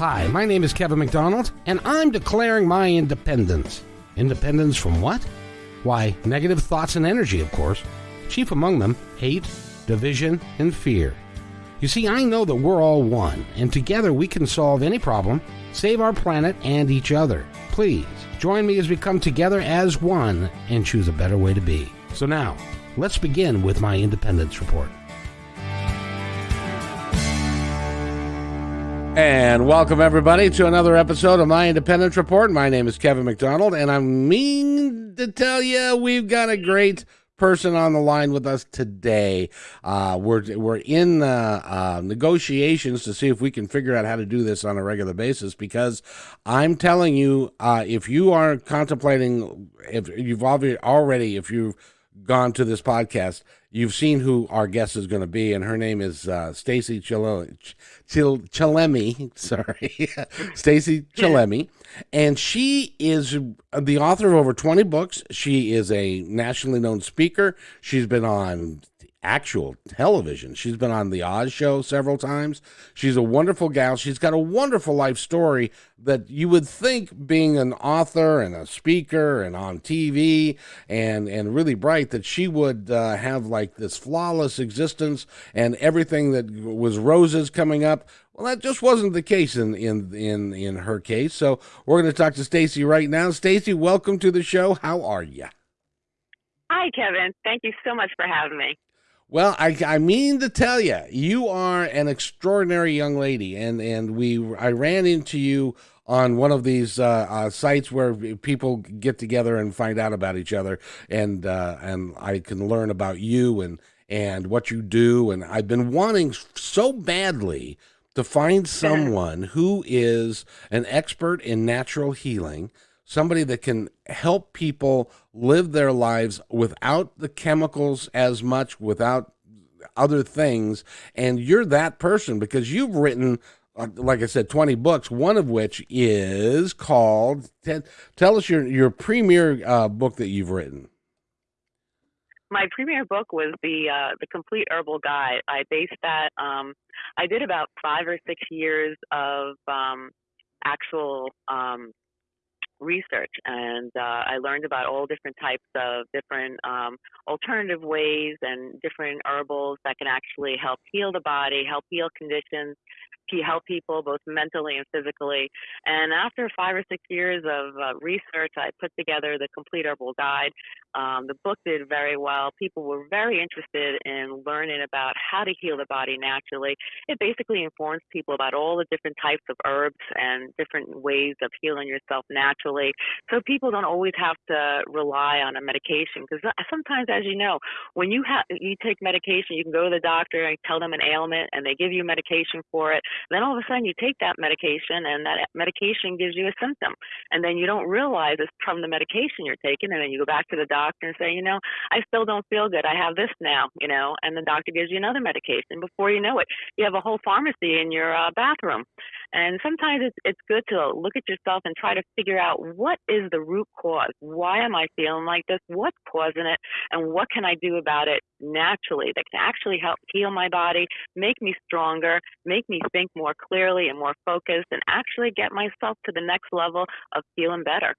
Hi, my name is Kevin McDonald, and I'm declaring my independence. Independence from what? Why, negative thoughts and energy, of course. Chief among them, hate, division, and fear. You see, I know that we're all one, and together we can solve any problem, save our planet and each other. Please, join me as we come together as one and choose a better way to be. So now, let's begin with my independence report. And welcome everybody to another episode of my Independence Report. My name is Kevin McDonald, and I mean to tell you, we've got a great person on the line with us today. Uh, we're we're in uh, uh, negotiations to see if we can figure out how to do this on a regular basis. Because I'm telling you, uh, if you are contemplating, if you've already, if you've gone to this podcast, you've seen who our guest is going to be, and her name is uh, Stacy Chil- Chillemi. Sorry, Stacy Chillemi, and she is the author of over twenty books. She is a nationally known speaker. She's been on actual television. She's been on the Oz show several times. She's a wonderful gal. She's got a wonderful life story that you would think being an author and a speaker and on TV and and really bright that she would uh, have like this flawless existence and everything that was roses coming up. Well, that just wasn't the case in in in in her case. So we're going to talk to Stacy right now. Stacy, welcome to the show. How are you? Hi, Kevin. Thank you so much for having me. Well, I, I mean to tell you, you are an extraordinary young lady, and and we I ran into you on one of these uh, uh, sites where people get together and find out about each other, and uh, and I can learn about you and and what you do, and I've been wanting so badly to find someone who is an expert in natural healing somebody that can help people live their lives without the chemicals as much, without other things. And you're that person because you've written, like I said, 20 books, one of which is called, tell us your, your premier uh, book that you've written. My premier book was the uh, the complete herbal guide. I based that. Um, I did about five or six years of um, actual um, research and uh, I learned about all different types of different um, alternative ways and different herbals that can actually help heal the body, help heal conditions, help people both mentally and physically. And after five or six years of uh, research, I put together the complete herbal guide. Um, the book did very well. People were very interested in learning about how to heal the body naturally. It basically informs people about all the different types of herbs and different ways of healing yourself naturally. So people don't always have to rely on a medication because uh, sometimes, as you know, when you have you take medication, you can go to the doctor and tell them an ailment, and they give you medication for it. Then all of a sudden you take that medication and that medication gives you a symptom. And then you don't realize it's from the medication you're taking. And then you go back to the doctor and say, you know, I still don't feel good. I have this now, you know, and the doctor gives you another medication. Before you know it, you have a whole pharmacy in your uh, bathroom. And sometimes it's, it's good to look at yourself and try to figure out what is the root cause? Why am I feeling like this? What's causing it? And what can I do about it naturally that can actually help heal my body, make me stronger, make me think more clearly and more focused, and actually get myself to the next level of feeling better.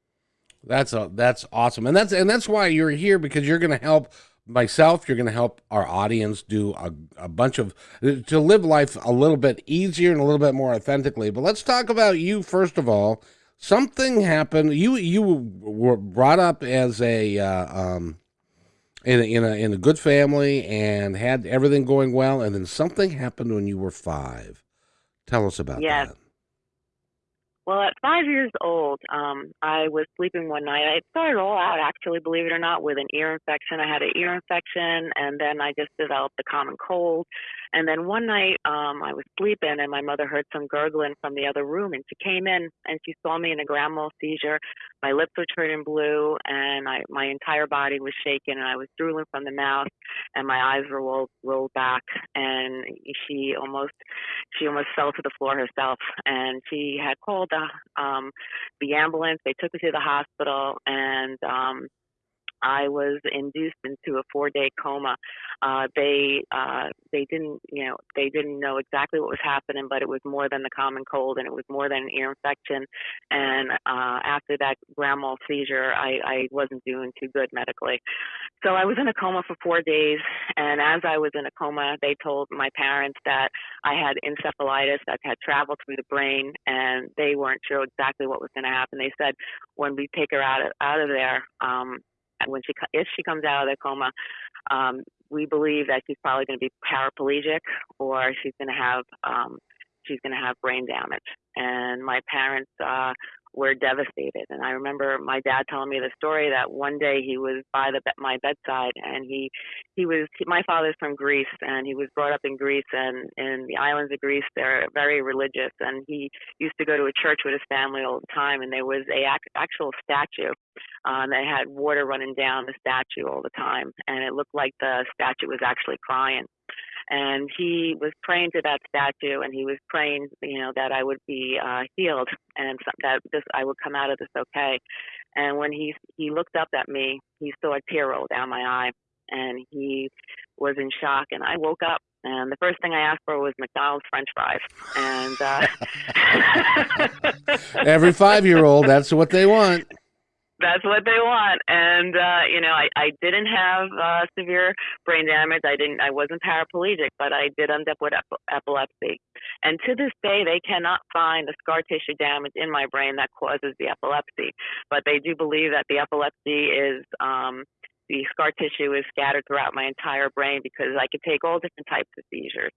That's a, that's awesome, and that's and that's why you're here because you're going to help myself. You're going to help our audience do a, a bunch of to live life a little bit easier and a little bit more authentically. But let's talk about you first of all. Something happened. You you were brought up as a uh, um, in a, in a in a good family and had everything going well, and then something happened when you were five. Tell us about yes. that. Well, at five years old, um, I was sleeping one night. It started all out, actually, believe it or not, with an ear infection. I had an ear infection, and then I just developed a common cold. And then one night, um, I was sleeping, and my mother heard some gurgling from the other room, and she came in and she saw me in a grand mal seizure. My lips were turning blue, and I, my entire body was shaking, and I was drooling from the mouth, and my eyes were rolled, rolled back, and she almost, she almost fell to the floor herself, and she had called the, um, the ambulance. They took me to the hospital, and um, I was induced into a four-day coma. Uh, they uh, they didn't you know they didn't know exactly what was happening, but it was more than the common cold, and it was more than an ear infection. And uh, after that grand mal seizure, I, I wasn't doing too good medically. So I was in a coma for four days, and as I was in a coma, they told my parents that I had encephalitis that had traveled through the brain, and they weren't sure exactly what was going to happen. They said when we take her out of, out of there, um, when she if she comes out of the coma, um, we believe that she's probably going to be paraplegic or she's going to have um, she's going to have brain damage. And my parents uh, were devastated. And I remember my dad telling me the story that one day he was by the my bedside and he he was my father's from Greece and he was brought up in Greece and in the islands of Greece they're very religious. And he used to go to a church with his family all the time and there was a actual statue um, that had water running down the statue all the time. And it looked like the statue was actually crying and he was praying to that statue and he was praying you know that i would be uh healed and that this i would come out of this okay and when he he looked up at me he saw a tear roll down my eye and he was in shock and i woke up and the first thing I asked for was McDonald's French fries. And uh, every five year old, that's what they want that's what they want. And uh, you know, I, I didn't have uh, severe brain damage. I didn't. I wasn't paraplegic, but I did end up with ep- epilepsy. And to this day, they cannot find the scar tissue damage in my brain that causes the epilepsy. But they do believe that the epilepsy is um, the scar tissue is scattered throughout my entire brain because I could take all different types of seizures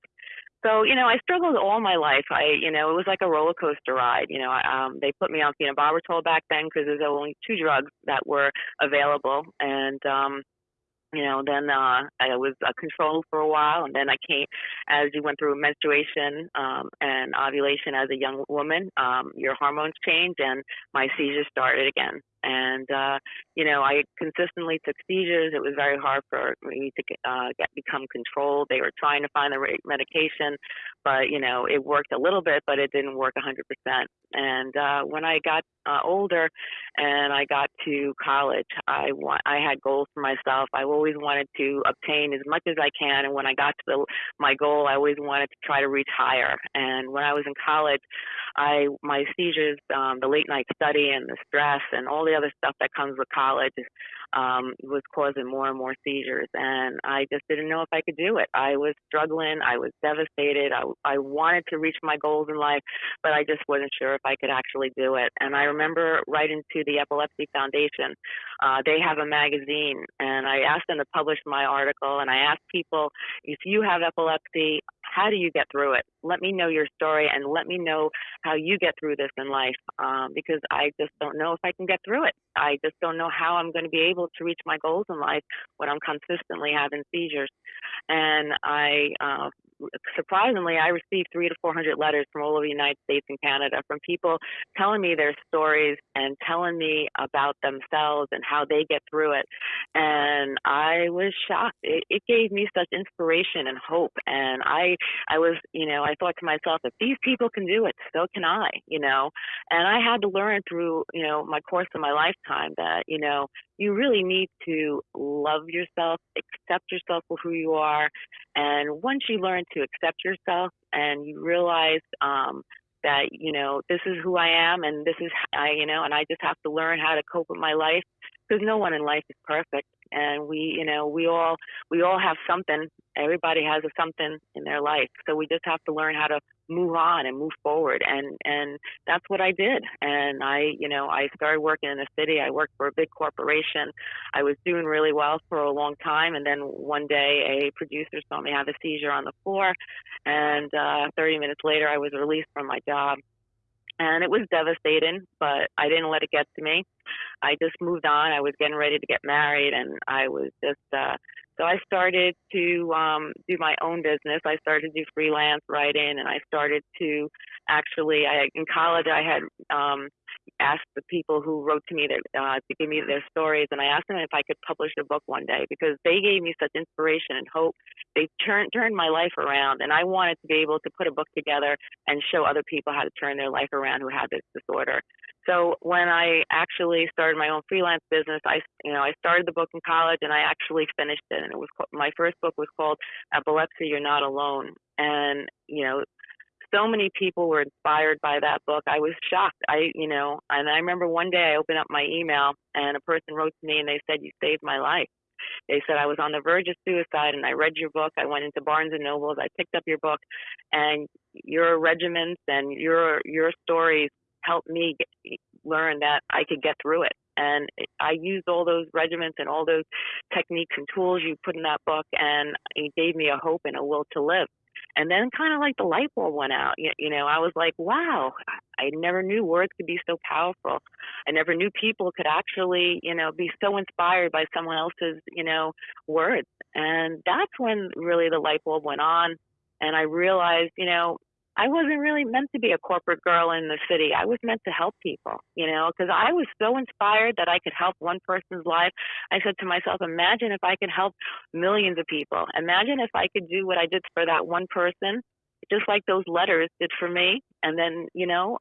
so you know i struggled all my life. I you know it was like a roller coaster ride you know um they put me on phenobarbital back then because there's only two drugs that were available. And um you know then uh i was uh, controlled for a while and then i came as you went through menstruation um and ovulation as a young woman um your hormones change and my seizures started again and uh, you know I consistently took seizures. It was very hard for me to uh, get become controlled. They were trying to find the right medication, but you know it worked a little bit, but it didn't work 100%. And uh, when I got uh, older and I got to college, I want I had goals for myself. I always wanted to obtain as much as I can, and when I got to the, my goal, I always wanted to try to reach higher. And when I was in college, I my seizures, um, the late night study, and the stress, and all the other stuff that comes with college um, was causing more and more seizures. And I just didn't know if I could do it. I was struggling. I was devastated. I, I wanted to reach my goals in life, but I just wasn't sure if I could actually do it. And I remember writing to the Epilepsy Foundation. Uh, they have a magazine, and I asked them to publish my article. And I asked people, if you have epilepsy, how do you get through it? Let me know your story and let me know how you get through this in life um, because I just don't know if I can get through it. I just don't know how I'm going to be able to reach my goals in life when I'm consistently having seizures. And I uh, surprisingly, I received three to 400 letters from all over the United States and Canada from people telling me their stories and telling me about themselves and how they get through it. And I was shocked. It, it gave me such inspiration and hope. And I, I was, you know, I thought to myself, if these people can do it, so can I, you know. And I had to learn through, you know, my course of my lifetime that, you know, you really need to love yourself, accept yourself for who you are. And once you learn to accept yourself and you realize um, that, you know, this is who I am and this is, I, you know, and I just have to learn how to cope with my life because no one in life is perfect and we you know we all we all have something. Everybody has a something in their life. So we just have to learn how to move on and move forward. And and that's what I did. And I you know I started working in the city. I worked for a big corporation. I was doing really well for a long time. And then one day a producer saw me have a seizure on the floor. And uh 30 minutes later I was released from my job and it was devastating, but I didn't let it get to me. I just moved on. I was getting ready to get married, and I was just uh, so I started to um, do my own business. I started to do freelance writing, and I started to actually. I in college I had um, asked the people who wrote to me that, uh, to give me their stories, and I asked them if I could publish a book one day because they gave me such inspiration and hope. They turned turned my life around, and I wanted to be able to put a book together and show other people how to turn their life around who had this disorder. So when I actually started my own freelance business, I you know I started the book in college and I actually finished it, and it was my first book was called Epilepsy: You're Not Alone, and you know so many people were inspired by that book. I was shocked. I, you know, and I remember one day I opened up my email and a person wrote to me and they said, "You saved my life." They said I was on the verge of suicide and I read your book. I went into Barnes and Nobles. I picked up your book, and your regiments and your your stories helped me get, learn that I could get through it. And I used all those regiments and all those techniques and tools you put in that book, and it gave me a hope and a will to live. And then kind of like the light bulb went out. You, you know, I was like, wow, I never knew words could be so powerful. I never knew people could actually, you know, be so inspired by someone else's, you know, words. And that's when really the light bulb went on. And I realized, you know, I wasn't really meant to be a corporate girl in the city. I was meant to help people, you know, because I was so inspired that I could help one person's life. I said to myself, imagine if I could help millions of people. Imagine if I could do what I did for that one person just like those letters did for me. And then, you know,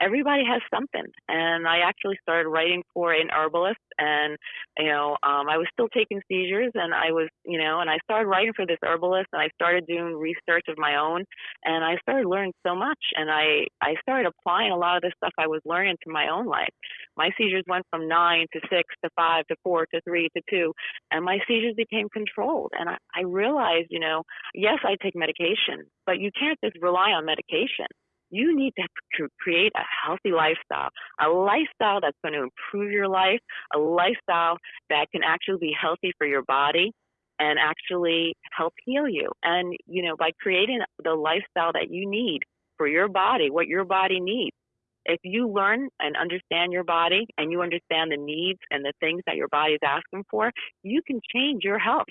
everybody has something. And I actually started writing for an herbalist, and you know, um, I was still taking seizures, and I was, you know, and I started writing for this herbalist, and I started doing research of my own, and I started learning so much, and I I started applying a lot of the stuff I was learning to my own life. My seizures went from nine to six to five to four to three to two, and my seizures became controlled. And I, I realized, you know, yes, I take medication, but you can't just rely on medication. You need to create a healthy lifestyle, a lifestyle that's going to improve your life, a lifestyle that can actually be healthy for your body and actually help heal you. And, you know, by creating the lifestyle that you need for your body, what your body needs, if you learn and understand your body and you understand the needs and the things that your body is asking for, you can change your health.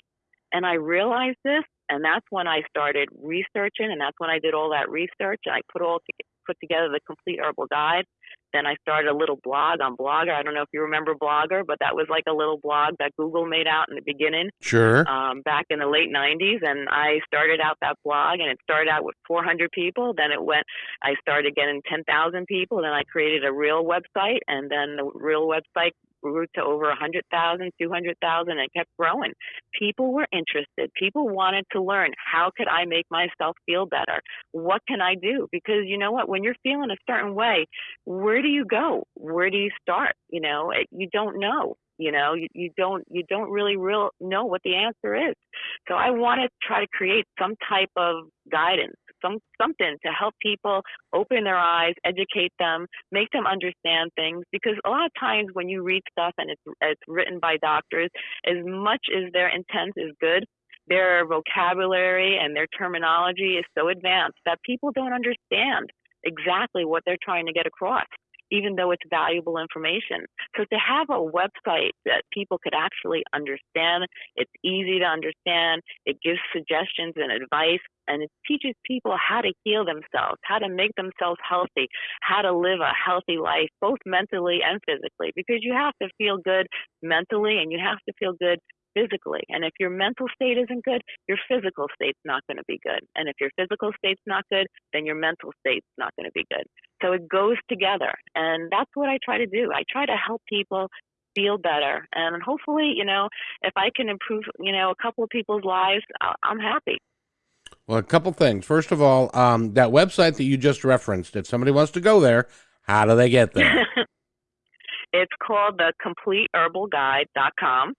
And I realized this, and that's when I started researching, and that's when I did all that research. And I put all to, put together the complete herbal guide. Then I started a little blog on Blogger. I don't know if you remember Blogger, but that was like a little blog that Google made out in the beginning. Sure. Um, back in the late 90s. And I started out that blog, and it started out with 400 people. Then it went, I started getting 10,000 people. Then I created a real website, and then the real website grew to over 100,000, 200,000 and kept growing. People were interested. People wanted to learn how could I make myself feel better? What can I do? Because you know what, when you're feeling a certain way, where do you go? Where do you start? You know, you don't know you know you, you don't you don't really real know what the answer is so i want to try to create some type of guidance some something to help people open their eyes, educate them, make them understand things. Because a lot of times when you read stuff and it's it's written by doctors, as much as their intent is good, their vocabulary and their terminology is so advanced that people don't understand exactly what they're trying to get across even though it's valuable information. So to have a website that people could actually understand, it's easy to understand, it gives suggestions and advice, and it teaches people how to heal themselves, how to make themselves healthy, how to live a healthy life, both mentally and physically, because you have to feel good mentally and you have to feel good physically. And if your mental state isn't good, your physical state's not going to be good. And if your physical state's not good, then your mental state's not going to be good. So it goes together. And that's what I try to do. I try to help people feel better. And hopefully, you know, if I can improve, you know, a couple of people's lives, I'm happy. Well, a couple things. First of all, um, that website that you just referenced, if somebody wants to go there, how do they get there? it's called the CompleteHerbalGuide.com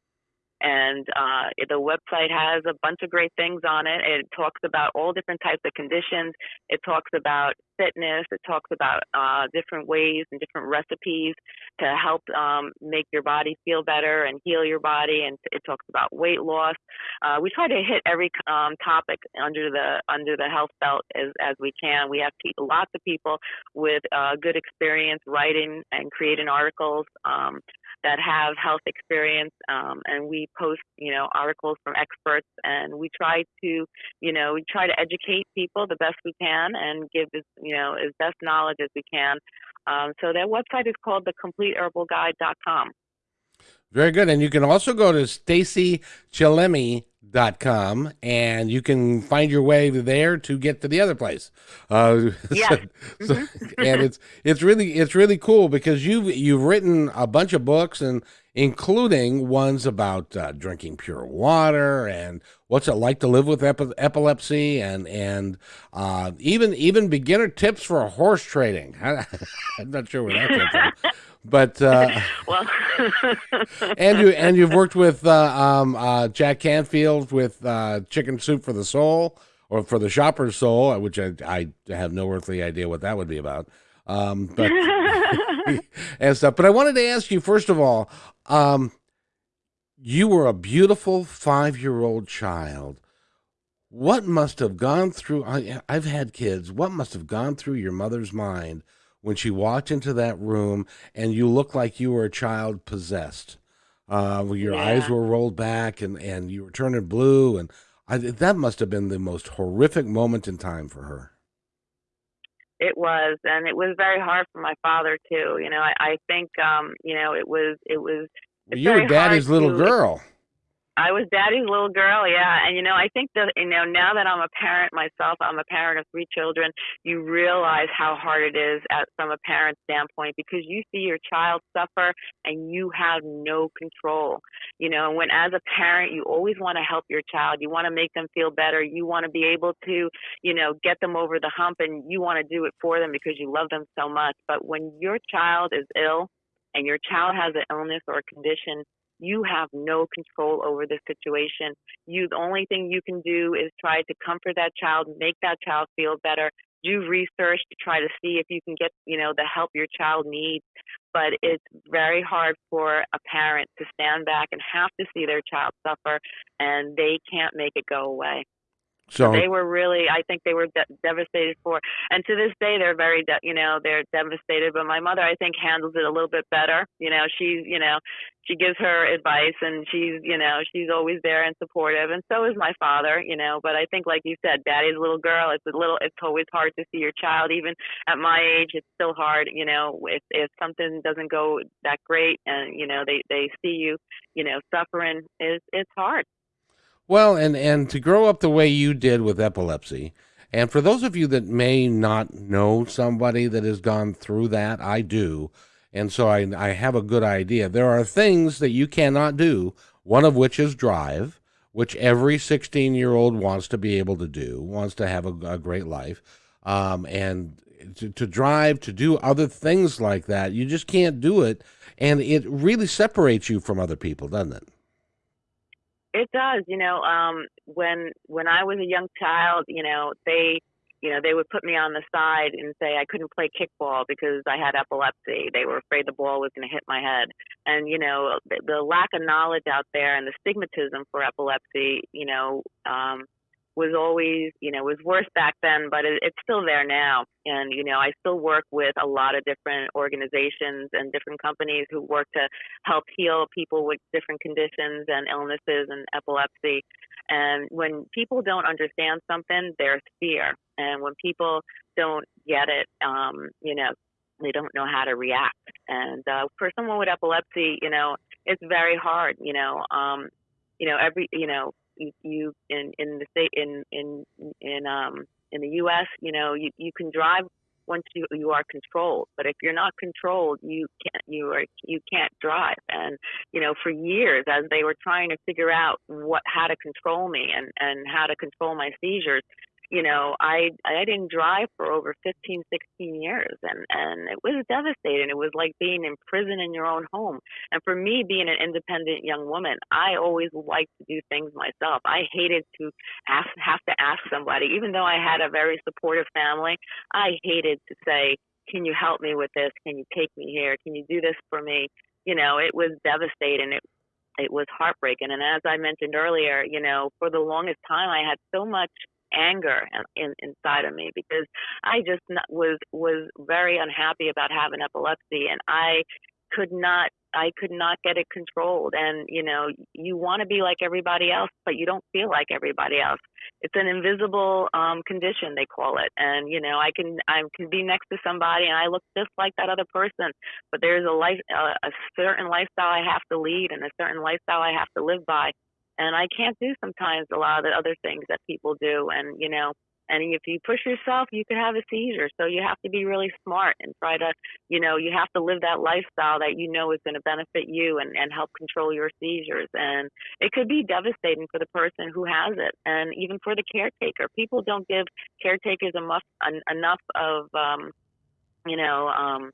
and uh, the website has a bunch of great things on it. It talks about all different types of conditions. It talks about fitness. It talks about uh, different ways and different recipes to help um, make your body feel better and heal your body. And it talks about weight loss. Uh, we try to hit every um, topic under the under the health belt as as we can. We have pe- lots of people with uh, good experience writing and creating articles. Um, that have health experience, um, and we post, you know, articles from experts, and we try to, you know, we try to educate people the best we can and give as, you know, as best knowledge as we can Um, so that website is called thecompleteherbalguide.com. Very good. And you can also go to stacychillemi.com and you can find your way there to get to the other place. Uh, yeah. So, so, mm-hmm. and it's it's really it's really cool because you've you've written a bunch of books and including ones about uh, drinking pure water and what's it like to live with epi- epilepsy and and uh, even even beginner tips for horse trading. I'm not sure where that came from. But uh, well, and you and you've worked with uh, um, uh, Jack Canfield with uh, Chicken Soup for the Soul or for the Shopper's Soul, which I, I have no earthly idea what that would be about. Um, but and stuff. But I wanted to ask you first of all, um, you were a beautiful five-year-old child. What must have gone through? I, I've had kids. What must have gone through your mother's mind when she walked into that room and you looked like you were a child possessed. Uh, your yeah. eyes were rolled back and, and you were turning blue. And I, that must have been the most horrific moment in time for her. It was, and it was very hard for my father too. You know, I, I think, um, you know, it was, it was. Well, you were daddy's little to, girl. I was daddy's little girl, yeah. And you know, I think that you know, now that I'm a parent myself, I'm a parent of three children, you realize how hard it is at from a parent's standpoint because you see your child suffer and you have no control. You know, when as a parent you always want to help your child. You want to make them feel better. You want to be able to, you know, get them over the hump and you want to do it for them because you love them so much. But when your child is ill and your child has an illness or a condition you have no control over the situation. You, the only thing you can do is try to comfort that child, make that child feel better, do research to try to see if you can get, you know, the help your child needs. But it's very hard for a parent to stand back and have to see their child suffer and they can't make it go away. So they were really, I think they were de- devastated for, and to this day they're very, de- you know, they're devastated. But my mother, I think, handles it a little bit better. You know, she's, you know, she gives her advice and she's, you know, she's always there and supportive. And so is my father, you know. But I think, like you said, daddy's a little girl. It's a little, it's always hard to see your child. Even at my age, it's still hard, you know, if if something doesn't go that great and you know they they see you, you know, suffering is it's hard. Well, and and to grow up the way you did with epilepsy, and for those of you that may not know somebody that has gone through that, I do, and so I I have a good idea. There are things that you cannot do. One of which is drive, which every 16 year old wants to be able to do, wants to have a, a great life, um, and to, to drive, to do other things like that. You just can't do it, and it really separates you from other people, doesn't it? It does. You know, um, when when I was a young child, you know, they you know, they would put me on the side and say I couldn't play kickball because I had epilepsy. They were afraid the ball was going to hit my head. And, you know, the, the lack of knowledge out there and the stigmatism for epilepsy, you know, um, was always, you know, was worse back then, but it, it's still there now. And, you know, I still work with a lot of different organizations and different companies who work to help heal people with different conditions and illnesses and epilepsy. And when people don't understand something, there's fear. And when people don't get it, um, you know, they don't know how to react. And uh, for someone with epilepsy, you know, it's very hard. You know, um, you know, every, you know, you, you in in the state in in in um in the U.S. You know, you you can drive once you you are controlled, but if you're not controlled, you can't you are you can't drive. And you know, for years, as they were trying to figure out what how to control me and and how to control my seizures, you know, I I didn't drive for over 15, 16 years, and and it was devastating. It was like being in prison in your own home. And for me, being an independent young woman, I always liked to do things myself. I hated to ask have to ask somebody, even though I had a very supportive family. I hated to say, "Can you help me with this? Can you take me here? Can you do this for me?" You know, it was devastating. It it was heartbreaking. And as I mentioned earlier, you know, for the longest time, I had so much anger in, inside of me because I just not, was was very unhappy about having epilepsy, and I could not I could not get it controlled. And, you know, you want to be like everybody else, but you don't feel like everybody else. It's an invisible um, condition, they call it. And, you know, I can, I can be next to somebody and I look just like that other person, but there's a life, uh, a certain lifestyle I have to lead and a certain lifestyle I have to live by. And I can't do sometimes a lot of the other things that people do. And, you know, and if you push yourself, you could have a seizure. So you have to be really smart and try to, you know, you have to live that lifestyle that you know is going to benefit you and, and help control your seizures. And it could be devastating for the person who has it and even for the caretaker. People don't give caretakers enough, enough of, um, you know, um,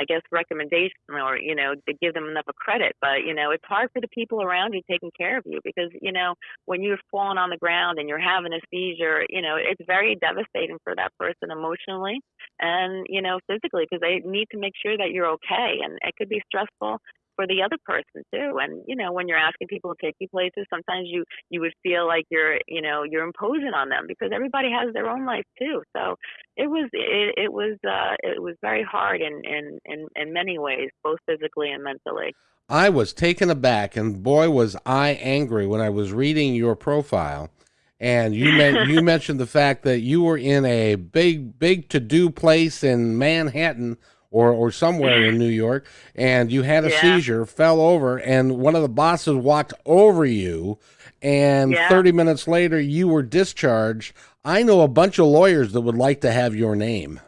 I guess recommendation or you know to give them enough of credit. But you know it's hard for the people around you taking care of you because you know when you're falling on the ground and you're having a seizure, you know it's very devastating for that person emotionally and you know physically because they need to make sure that you're okay and it could be stressful for the other person too. And you know, when you're asking people to take you places, sometimes you you would feel like you're you know you're imposing on them because everybody has their own life too. So it was it, it was uh, it was very hard in, in in in many ways, both physically and mentally. I was taken aback, and boy, was I angry when I was reading your profile. And you men- you mentioned the fact that you were in a big big to do place in Manhattan or or somewhere in New York, and you had a yeah. seizure, fell over, and one of the bosses walked over you, and yeah. 30 minutes later you were discharged. I know a bunch of lawyers that would like to have your name.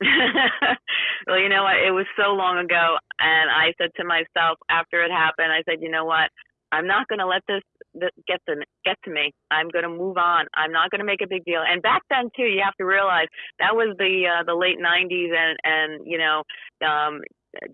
well, you know what? It was so long ago, and I said to myself after it happened, I said, you know what? I'm not going to let this get to get to me. I'm going to move on. I'm not going to make a big deal. And back then too, you have to realize that was the uh, the late '90s, and and you know, um,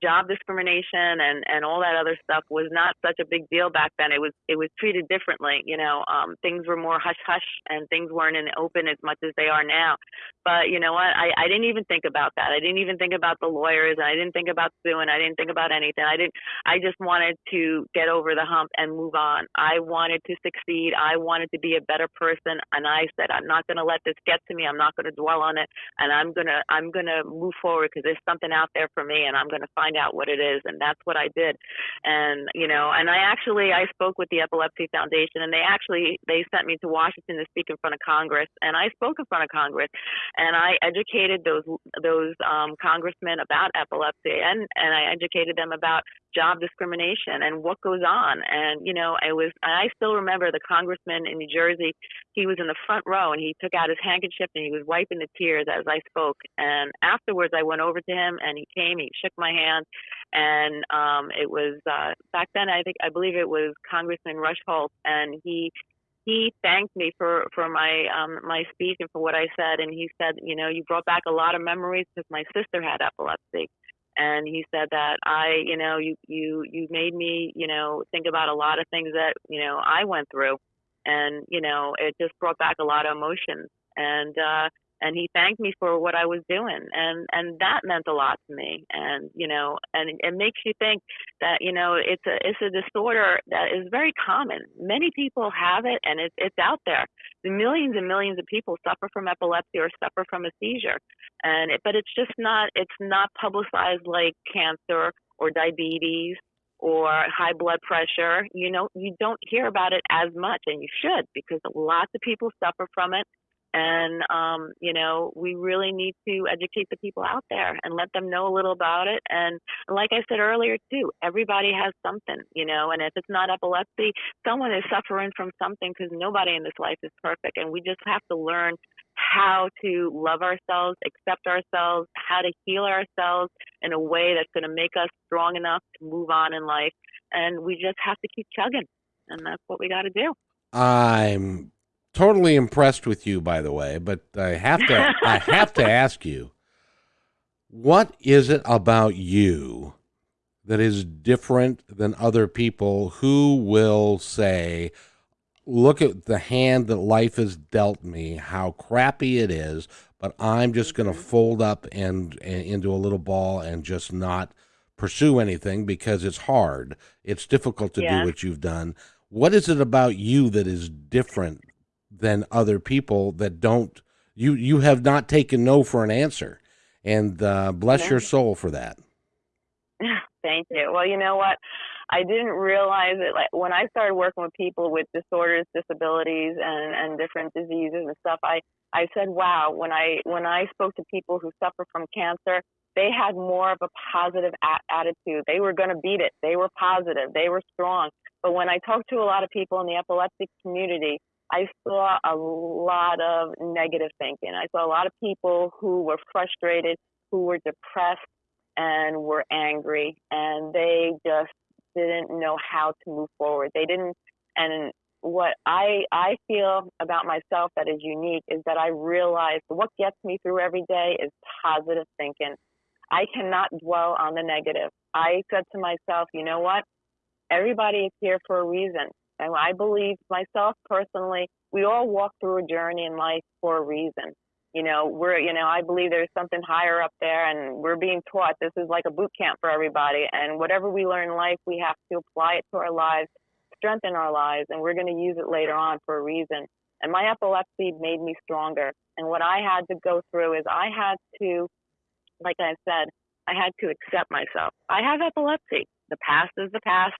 job discrimination and and all that other stuff was not such a big deal back then. It was it was treated differently. You know, um, things were more hush hush and things weren't in the open as much as they are now. But you know what? I I didn't even think about that. I didn't even think about the lawyers. I didn't think about suing. I didn't think about anything. I didn't. I just wanted to get over the hump and move on. I wanted to succeed. I wanted to be a better person. And I said, I'm not going to let this get to me. I'm not going to dwell on it. And I'm gonna I'm gonna move forward because there's something out there for me, and I'm gonna to find out what it is and that's what I did. And you know and I actually I spoke with the Epilepsy Foundation and they actually they sent me to Washington to speak in front of Congress and I spoke in front of Congress and I educated those those um, congressmen about epilepsy and and I educated them about job discrimination and what goes on and you know I was I still remember the congressman in New Jersey he was in the front row and he took out his handkerchief and he was wiping the tears as I spoke and afterwards I went over to him and he came he shook my hand, and um, it was uh, back then. I think I believe it was Congressman Rush Holt, and he he thanked me for for my um, my speech and for what I said, and he said, you know, you brought back a lot of memories because my sister had epilepsy. And he said that I, you know, you you you made me, you know, think about a lot of things that you know I went through, and you know, it just brought back a lot of emotions. And uh, and he thanked me for what I was doing and and that meant a lot to me and you know and it makes you think that you know it's a it's a disorder that is very common. Many people have it and it's it's out there. The millions and millions of people suffer from epilepsy or suffer from a seizure and it, but it's just not it's not publicized like cancer or diabetes or high blood pressure. You know you don't hear about it as much and you should because lots of people suffer from it and, um, you know, we really need to educate the people out there and let them know a little about it. And like I said earlier, too, everybody has something, you know, and if it's not epilepsy, someone is suffering from something because nobody in this life is perfect. And we just have to learn how to love ourselves, accept ourselves, how to heal ourselves in a way that's going to make us strong enough to move on in life. And we just have to keep chugging. And that's what we got to do. I'm totally impressed with you, by the way, but I have to I have to ask you, what is it about you that is different than other people who will say, look at the hand that life has dealt me, how crappy it is, but I'm just going to mm-hmm. fold up and, and into a little ball and just not pursue anything because it's hard. It's difficult to yeah. do what you've done. What is it about you that is different than other people that don't you you have not taken no for an answer and uh, bless your soul for that Thank you. Well, you know what? I didn't realize it. Like when I started working with people with disorders, disabilities, and and different diseases and stuff, I I said, wow. When I when I spoke to people who suffer from cancer, they had more of a positive a- attitude. They were going to beat it. They were positive. They were strong. But when I talked to a lot of people in the epileptic community, I saw a lot of negative thinking. I saw a lot of people who were frustrated, who were depressed, and were angry, and they just didn't know how to move forward. They didn't, and what I I feel about myself that is unique is that I realize what gets me through every day is positive thinking. I cannot dwell on the negative. I said to myself, you know what? Everybody is here for a reason. And I believe myself personally, we all walk through a journey in life for a reason. You know, we're, you know, I believe there's something higher up there and we're being taught this is like a boot camp for everybody. And whatever we learn in life, we have to apply it to our lives, strengthen our lives, and we're going to use it later on for a reason. And my epilepsy made me stronger. And what I had to go through is I had to, like I said, I had to accept myself. I have epilepsy. The past is the past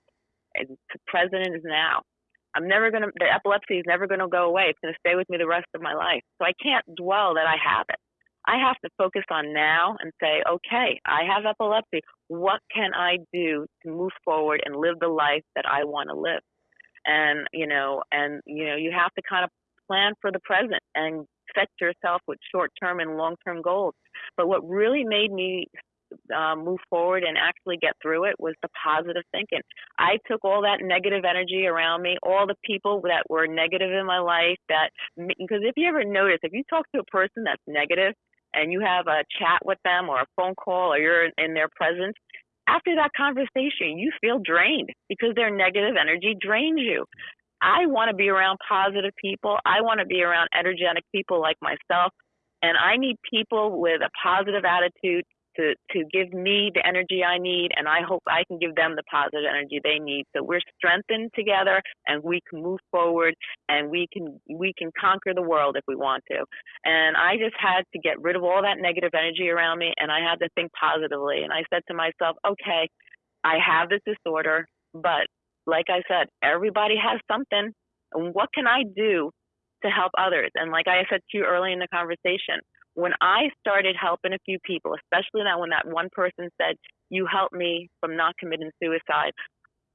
and president is now. I'm never gonna the epilepsy is never gonna go away. It's gonna stay with me the rest of my life. So I can't dwell that I have it. I have to focus on now and say, okay, I have epilepsy. What can I do to move forward and live the life that I want to live? And you know, and you know, you have to kind of plan for the present and set yourself with short-term and long-term goals. But what really made me um, move forward and actually get through it was the positive thinking. I took all that negative energy around me, all the people that were negative in my life. That because if you ever notice, if you talk to a person that's negative and you have a chat with them or a phone call or you're in their presence, after that conversation, you feel drained because their negative energy drains you. I want to be around positive people. I want to be around energetic people like myself. And I need people with a positive attitude to to give me the energy I need, and I hope I can give them the positive energy they need. So we're strengthened together, and we can move forward, and we can we can conquer the world if we want to. And I just had to get rid of all that negative energy around me, and I had to think positively. And I said to myself, okay, I have this disorder, but like I said, everybody has something. And what can I do to help others? And like I said to you early in the conversation, when I started helping a few people, especially that when that one person said, You helped me from not committing suicide,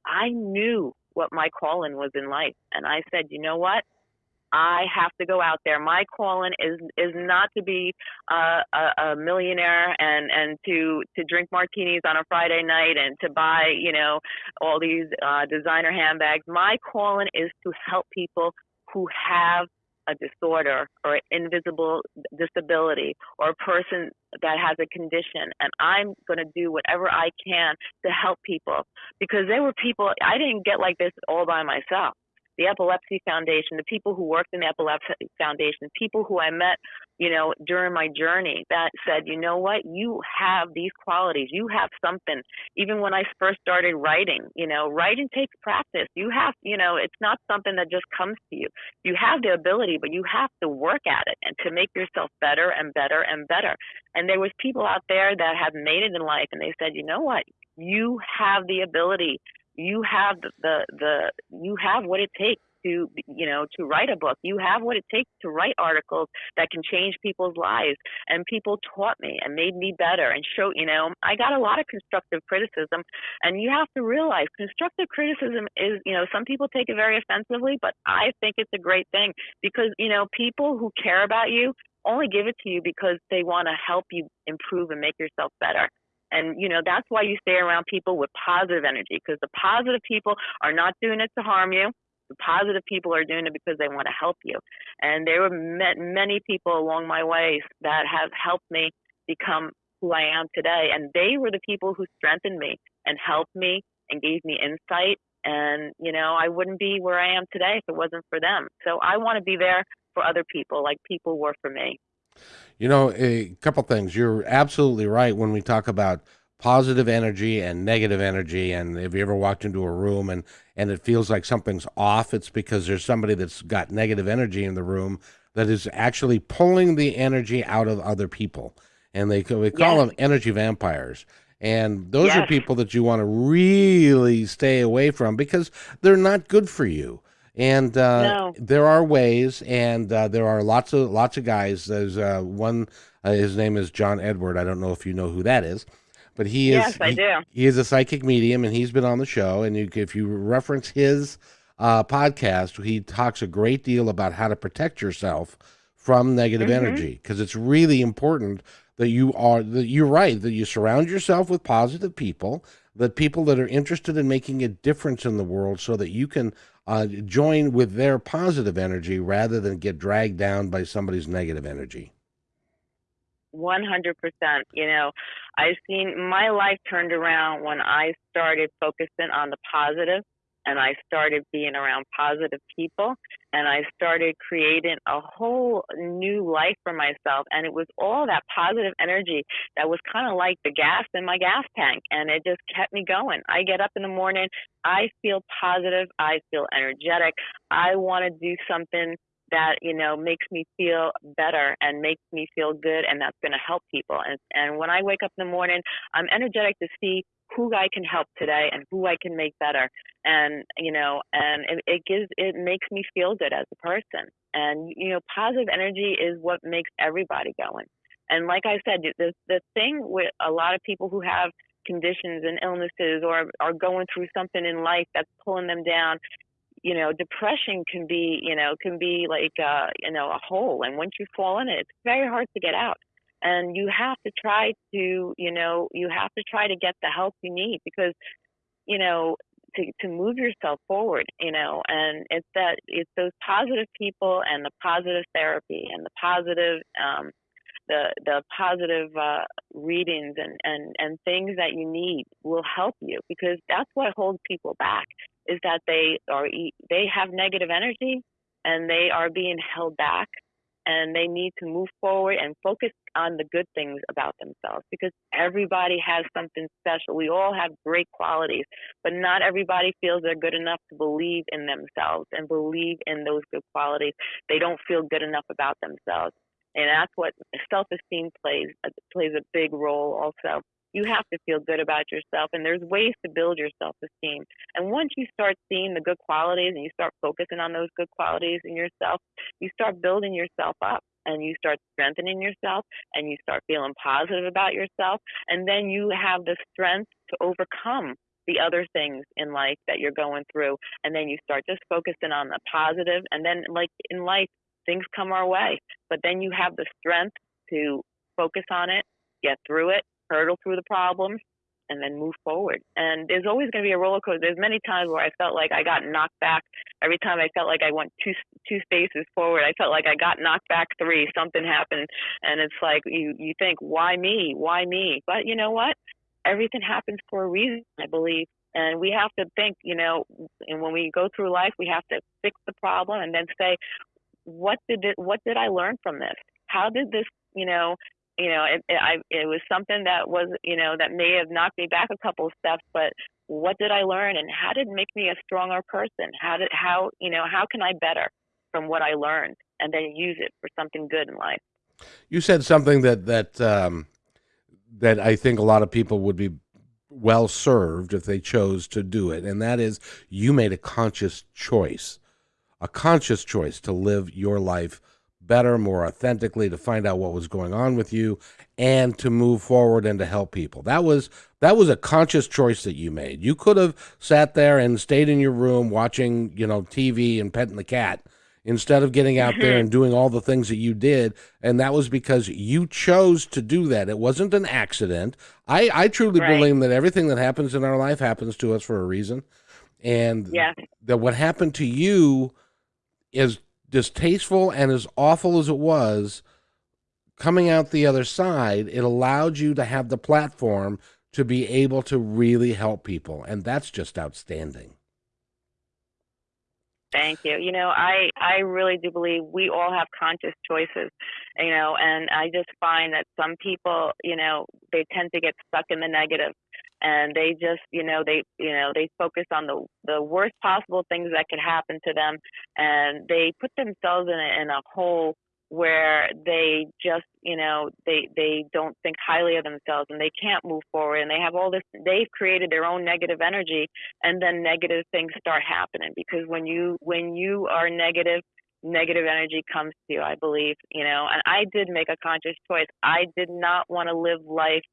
I knew what my calling was in life. And I said, You know what? I have to go out there. My calling is is not to be uh, a, a millionaire and and to to drink martinis on a Friday night and to buy you know all these uh, designer handbags. My calling is to help people who have a disorder or an invisible disability or a person that has a condition and I'm going to do whatever I can to help people because there were people I didn't get like this all by myself the Epilepsy Foundation, the people who worked in the Epilepsy Foundation, people who I met, you know, during my journey that said, you know what, you have these qualities, you have something. Even when I first started writing, you know, writing takes practice. You have, you know, it's not something that just comes to you. You have the ability, but you have to work at it and to make yourself better and better and better. And there was people out there that have made it in life and they said, you know what, you have the ability you have the, the you have what it takes to you know to write a book. You have what it takes to write articles that can change people's lives. And people taught me and made me better and show you know i got a lot of constructive criticism. And you have to realize constructive criticism is you know some people take it very offensively but i think it's a great thing because you know people who care about you only give it to you because they want to help you improve and make yourself better and, you know, that's why you stay around people with positive energy because the positive people are not doing it to harm you. The positive people are doing it because they want to help you. And there were many people along my way that have helped me become who I am today. And they were the people who strengthened me and helped me and gave me insight. And, you know, I wouldn't be where I am today if it wasn't for them. So I want to be there for other people like people were for me. You know, a couple things. You're absolutely right when we talk about positive energy and negative energy and if you ever walked into a room and and it feels like something's off it's because there's somebody that's got negative energy in the room that is actually pulling the energy out of other people and they we call them energy vampires And those Yes. are people that you want to really stay away from because they're not good for you. And uh, No. there are ways, and uh, there are lots of lots of guys. There's uh, one. Uh, his name is John Edward. I don't know if you know who that is, but he is. Yes, I he- do. he is a psychic medium, and he's been on the show. And you, if you reference his uh, podcast, he talks a great deal about how to protect yourself from negative Mhm. energy because it's really important that you are that you're right that you surround yourself with positive people, that people that are interested in making a difference in the world, so that you can uh, join with their positive energy rather than get dragged down by somebody's negative energy. 100%. You know, I've seen my life turned around when I started focusing on the positive and I started being around positive people and I started creating a whole new life for myself. And it was all that positive energy that was kind of like the gas in my gas tank. And it just kept me going. I get up in the morning, I feel positive, I feel energetic, I want to do something that you know makes me feel better and makes me feel good and that's going to help people and and when i wake up in the morning i'm energetic to see who i can help today and who i can make better and you know and it, it gives it makes me feel good as a person and you know positive energy is what makes everybody going and like i said the the thing with a lot of people who have conditions and illnesses or are going through something in life that's pulling them down you know, depression can be, you know, can be like, uh, you know, a hole. And once you fall in it, it's very hard to get out. And you have to try to, you know, you have to try to get the help you need because, you know, to, to move yourself forward, you know, and it's that, it's those positive people and the positive therapy and the positive, um, the, the positive uh, readings and, and, and things that you need will help you because that's what holds people back is that they are they have negative energy and they are being held back and they need to move forward and focus on the good things about themselves because everybody has something special. We all have great qualities, but not everybody feels they're good enough to believe in themselves and believe in those good qualities. They don't feel good enough about themselves. And that's what self-esteem plays plays a big role also you have to feel good about yourself and there's ways to build your self-esteem. And once you start seeing the good qualities and you start focusing on those good qualities in yourself you start building yourself up and you start strengthening yourself and you start feeling positive about yourself and then you have the strength to overcome the other things in life that you're going through. And then you start just focusing on the positive and then like in life things come our way. But then you have the strength to focus on it get through it hurdle through the problems and then move forward. And there's always going to be a roller coaster. There's many times where I felt like I got knocked back. Every time I felt like I went two two spaces forward, I felt like I got knocked back three. Something happened, and it's like you you think, why me? Why me? But you know what? Everything happens for a reason, I believe. And we have to think, you know, and when we go through life, we have to fix the problem and then say, what did it, what did I learn from this? How did this, you know, you know, it, it, I, it was something that was, you know, that may have knocked me back a couple of steps, but what did I learn and how did it make me a stronger person? How did, how, you know, how can I better from what I learned and then use it for something good in life? You said something that that um, that I think a lot of people would be well served if they chose to do it, and that is you made a conscious choice, a conscious choice to live your life better, more authentically, to find out what was going on with you, and to move forward and to help people. That was that was a conscious choice that you made. You could have sat there and stayed in your room watching, you know, TV and petting the cat instead of getting out there mm-hmm. and doing all the things that you did. And that was because you chose to do that. It wasn't an accident. I, I truly Right. believe that everything that happens in our life happens to us for a reason. And Yes. that what happened to you is distasteful and as awful as it was coming out the other side it allowed you to have the platform to be able to really help people and that's just outstanding Thank you. You know, I I really do believe we all have conscious choices, you know, and I just find that some people, you know, they tend to get stuck in the negative and they just, you know, they you know, they focus on the the worst possible things that could happen to them and they put themselves in a in a hole where they just you know they they don't think highly of themselves and they can't move forward and they have all this they've created their own negative energy and then negative things start happening because when you when you are negative negative energy comes to you i believe you know and i did make a conscious choice. I did not want to live life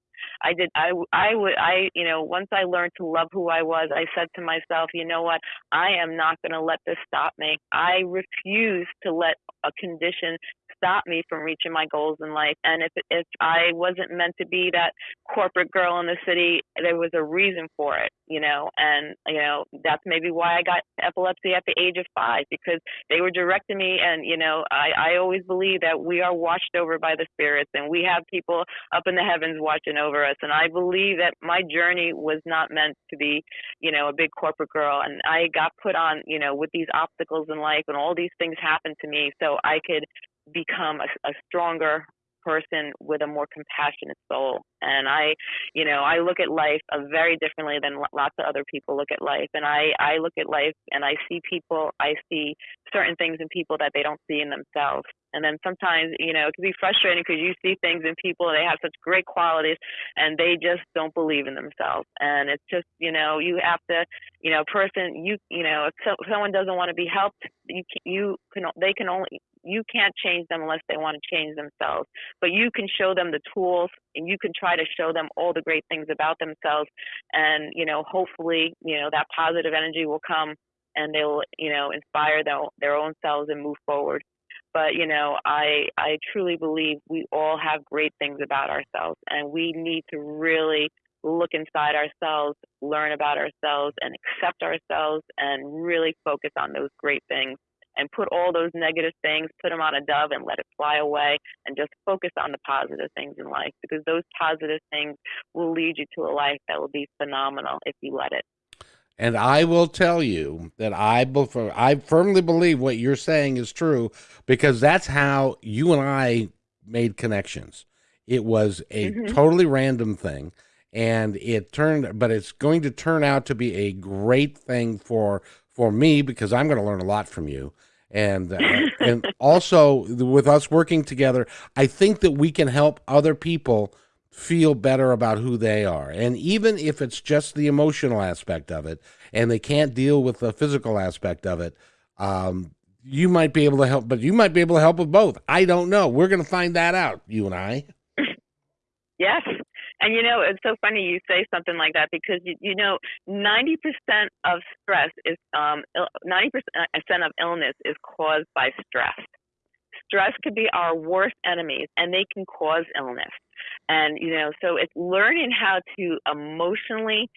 I did. I I would. I you know once I learned to love who I was, I said to myself, you know what? I am not going to let this stop me. I refuse to let a condition stop me from reaching my goals in life. And if if I wasn't meant to be that corporate girl in the city, there was a reason for it, you know. And you know that's maybe why I got epilepsy at the age of five because they were directing me. And you know, I I always believe that we are watched over by the spirits, and we have people up in the heavens watching over us. And I believe that my journey was not meant to be, you know, a big corporate girl. And I got put on, you know, with these obstacles in life, and all these things happened to me so I could become a, a stronger person with a more compassionate soul. And I, you know, I look at life uh, very differently than lots of other people look at life. And I, I look at life and I see people, I see certain things in people that they don't see in themselves. And then sometimes, you know, it can be frustrating because you see things in people, they have such great qualities and they just don't believe in themselves. And it's just, you know, you have to, you know, person, you, you know, if so, someone doesn't want to be helped, you, you can, they can only, you can't change them unless they want to change themselves. But you can show them the tools and you can try to show them all the great things about themselves. And, you know, hopefully, you know, that positive energy will come and they'll, you know, inspire their, their own selves and move forward. But, you know, I, I truly believe we all have great things about ourselves and we need to really look inside ourselves, learn about ourselves, and accept ourselves, and really focus on those great things and put all those negative things, put them on a dove and let it fly away and just focus on the positive things in life because those positive things will lead you to a life that will be phenomenal if you let it. And I will tell you that I I firmly believe what you're saying is true because that's how you and I made connections. It was a mm-hmm. totally random thing and it turned but it's going to turn out to be a great thing for for me because I'm going to learn a lot from you and uh, and also with us working together i think that we can help other people feel better about who they are. And even if it's just the emotional aspect of it and they can't deal with the physical aspect of it um, you might be able to help but you might be able to help with both. I don't know. We're going to find that out you and i. Yes and you know, it's so funny you say something like that because you, you know, 90% of stress is um 90% of illness is caused by stress. Stress could be our worst enemies and they can cause illness. And you know, so it's learning how to emotionally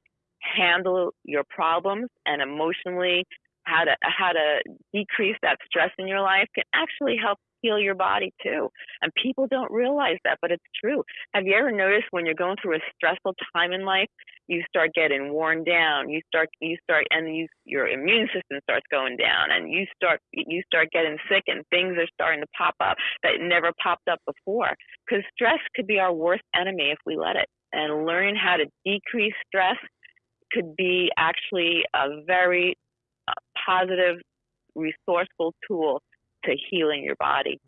handle your problems and emotionally how to how to decrease that stress in your life can actually help heal your body too. And people don't realize that, but it's true. Have you ever noticed when you're going through a stressful time in life, you start getting worn down, you start you start and you your immune system starts going down and you start you start getting sick and things are starting to pop up that never popped up before. Cuz stress could be our worst enemy if we let it. And learning how to decrease stress could be actually a very uh, positive resourceful tool to healing your body.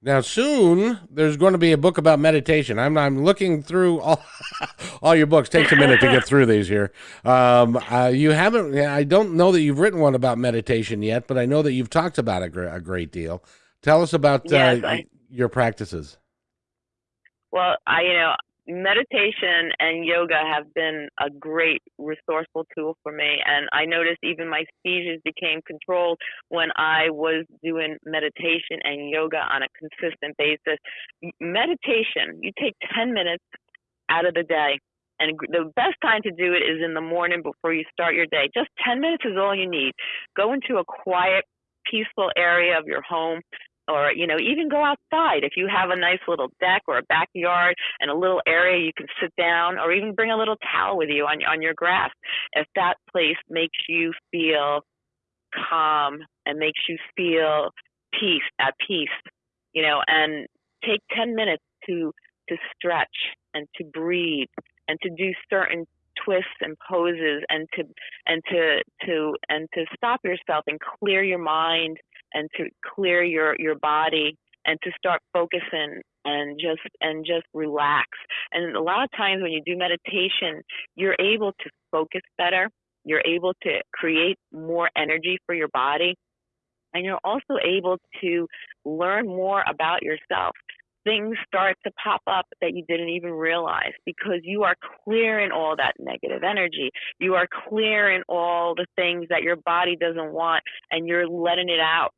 Now, soon there's going to be a book about meditation. I'm I'm looking through all all your books. Takes a minute to get through these here. Um, uh, you haven't. I don't know that you've written one about meditation yet, but I know that you've talked about it a great deal. Tell us about yes, uh, I, your practices. Well, I you know meditation and yoga have been a great resourceful tool for me. And I noticed even my seizures became controlled when I was doing meditation and yoga on a consistent basis. Meditation, you take 10 minutes out of the day. And the best time to do it is in the morning before you start your day. Just 10 minutes is all you need. Go into a quiet, peaceful area of your home or you know even go outside. If you have a nice little deck or a backyard and a little area you can sit down or even bring a little towel with you on on your grass if that place makes you feel calm and makes you feel peace at peace you know and take 10 minutes to to stretch and to breathe and to do certain twists and poses and to and to to and to stop yourself and clear your mind and to clear your your body and to start focusing and just and just relax. And a lot of times when you do meditation, you're able to focus better. You're able to create more energy for your body. And you're also able to learn more about yourself things start to pop up that you didn't even realize because you are clearing all that negative energy. You are clearing all the things that your body doesn't want and you're letting it out.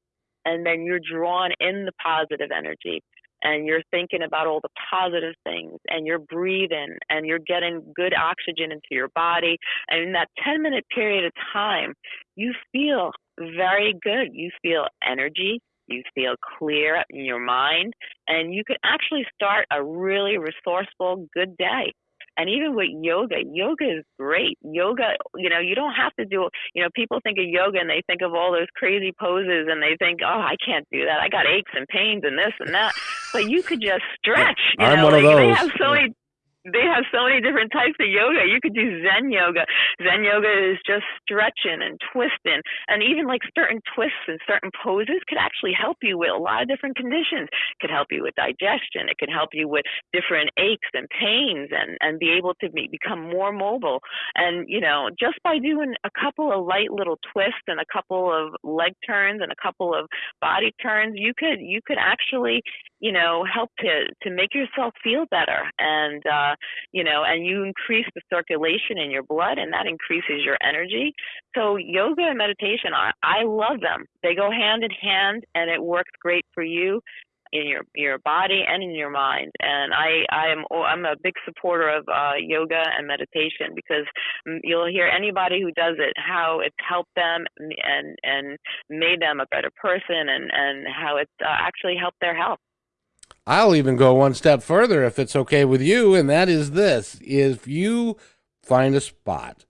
And then you're drawn in the positive energy and you're thinking about all the positive things and you're breathing and you're getting good oxygen into your body. And in that 10 minute period of time, you feel very good. You feel energy you feel clear in your mind, and you can actually start a really resourceful, good day. And even with yoga, yoga is great. Yoga, you know, you don't have to do, you know, people think of yoga and they think of all those crazy poses and they think, oh, I can't do that. I got aches and pains and this and that. But you could just stretch. You I'm know, one like, of those. They have so many they have so many different types of yoga. You could do Zen yoga. Zen yoga is just stretching and twisting, and even like certain twists and certain poses could actually help you with a lot of different conditions. It could help you with digestion. It could help you with different aches and pains, and and be able to be, become more mobile. And you know, just by doing a couple of light little twists and a couple of leg turns and a couple of body turns, you could you could actually you know help to to make yourself feel better and. uh you know, and you increase the circulation in your blood, and that increases your energy. So yoga and meditation, I, I love them. They go hand in hand, and it works great for you in your your body and in your mind. And I I am oh, I'm a big supporter of uh, yoga and meditation because you'll hear anybody who does it how it's helped them and and made them a better person and and how it's uh, actually helped their health. I'll even go one step further if it's okay with you, and that is this. If you find a spot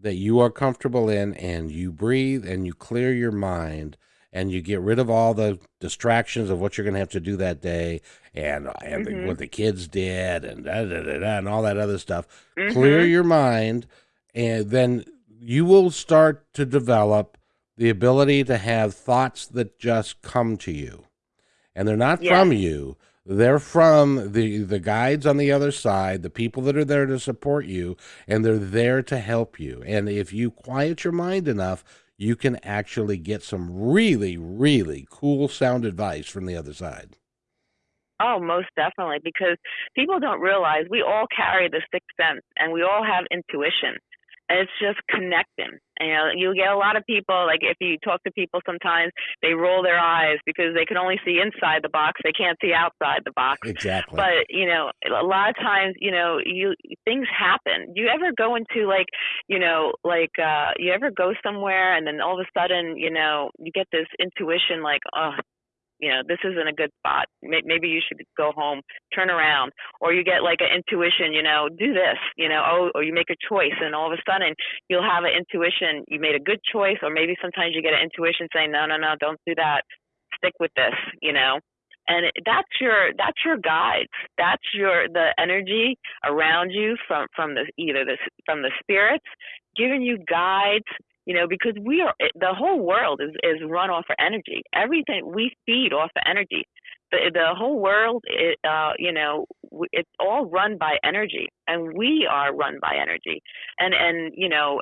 that you are comfortable in and you breathe and you clear your mind and you get rid of all the distractions of what you're going to have to do that day and, and mm-hmm. the, what the kids did and da, da, da, da, and all that other stuff, mm-hmm. clear your mind, and then you will start to develop the ability to have thoughts that just come to you and they're not from you. They're from the the guides on the other side, the people that are there to support you, and they're there to help you. And if you quiet your mind enough, you can actually get some really, really cool sound advice from the other side. Oh, most definitely, because people don't realize we all carry the sixth sense and we all have intuition it's just connecting. You know, you get a lot of people like if you talk to people sometimes they roll their eyes because they can only see inside the box, they can't see outside the box. Exactly. But you know, a lot of times, you know, you things happen. You ever go into like, you know, like uh you ever go somewhere and then all of a sudden, you know, you get this intuition like, oh, you know this isn't a good spot. Maybe you should go home turn around or you get like an intuition you know do this you know oh or you make a choice and all of a sudden you'll have an intuition you made a good choice or maybe sometimes you get an intuition saying no no no don't do that. Stick with this you know? And that's your that's your guides. That's your the energy around you from from the either the from the spirits giving you guides you know, because we are the whole world is is run off of energy. Everything we feed off of energy. The the whole world, it, uh, you know, it's all run by energy, and we are run by energy. And and you know,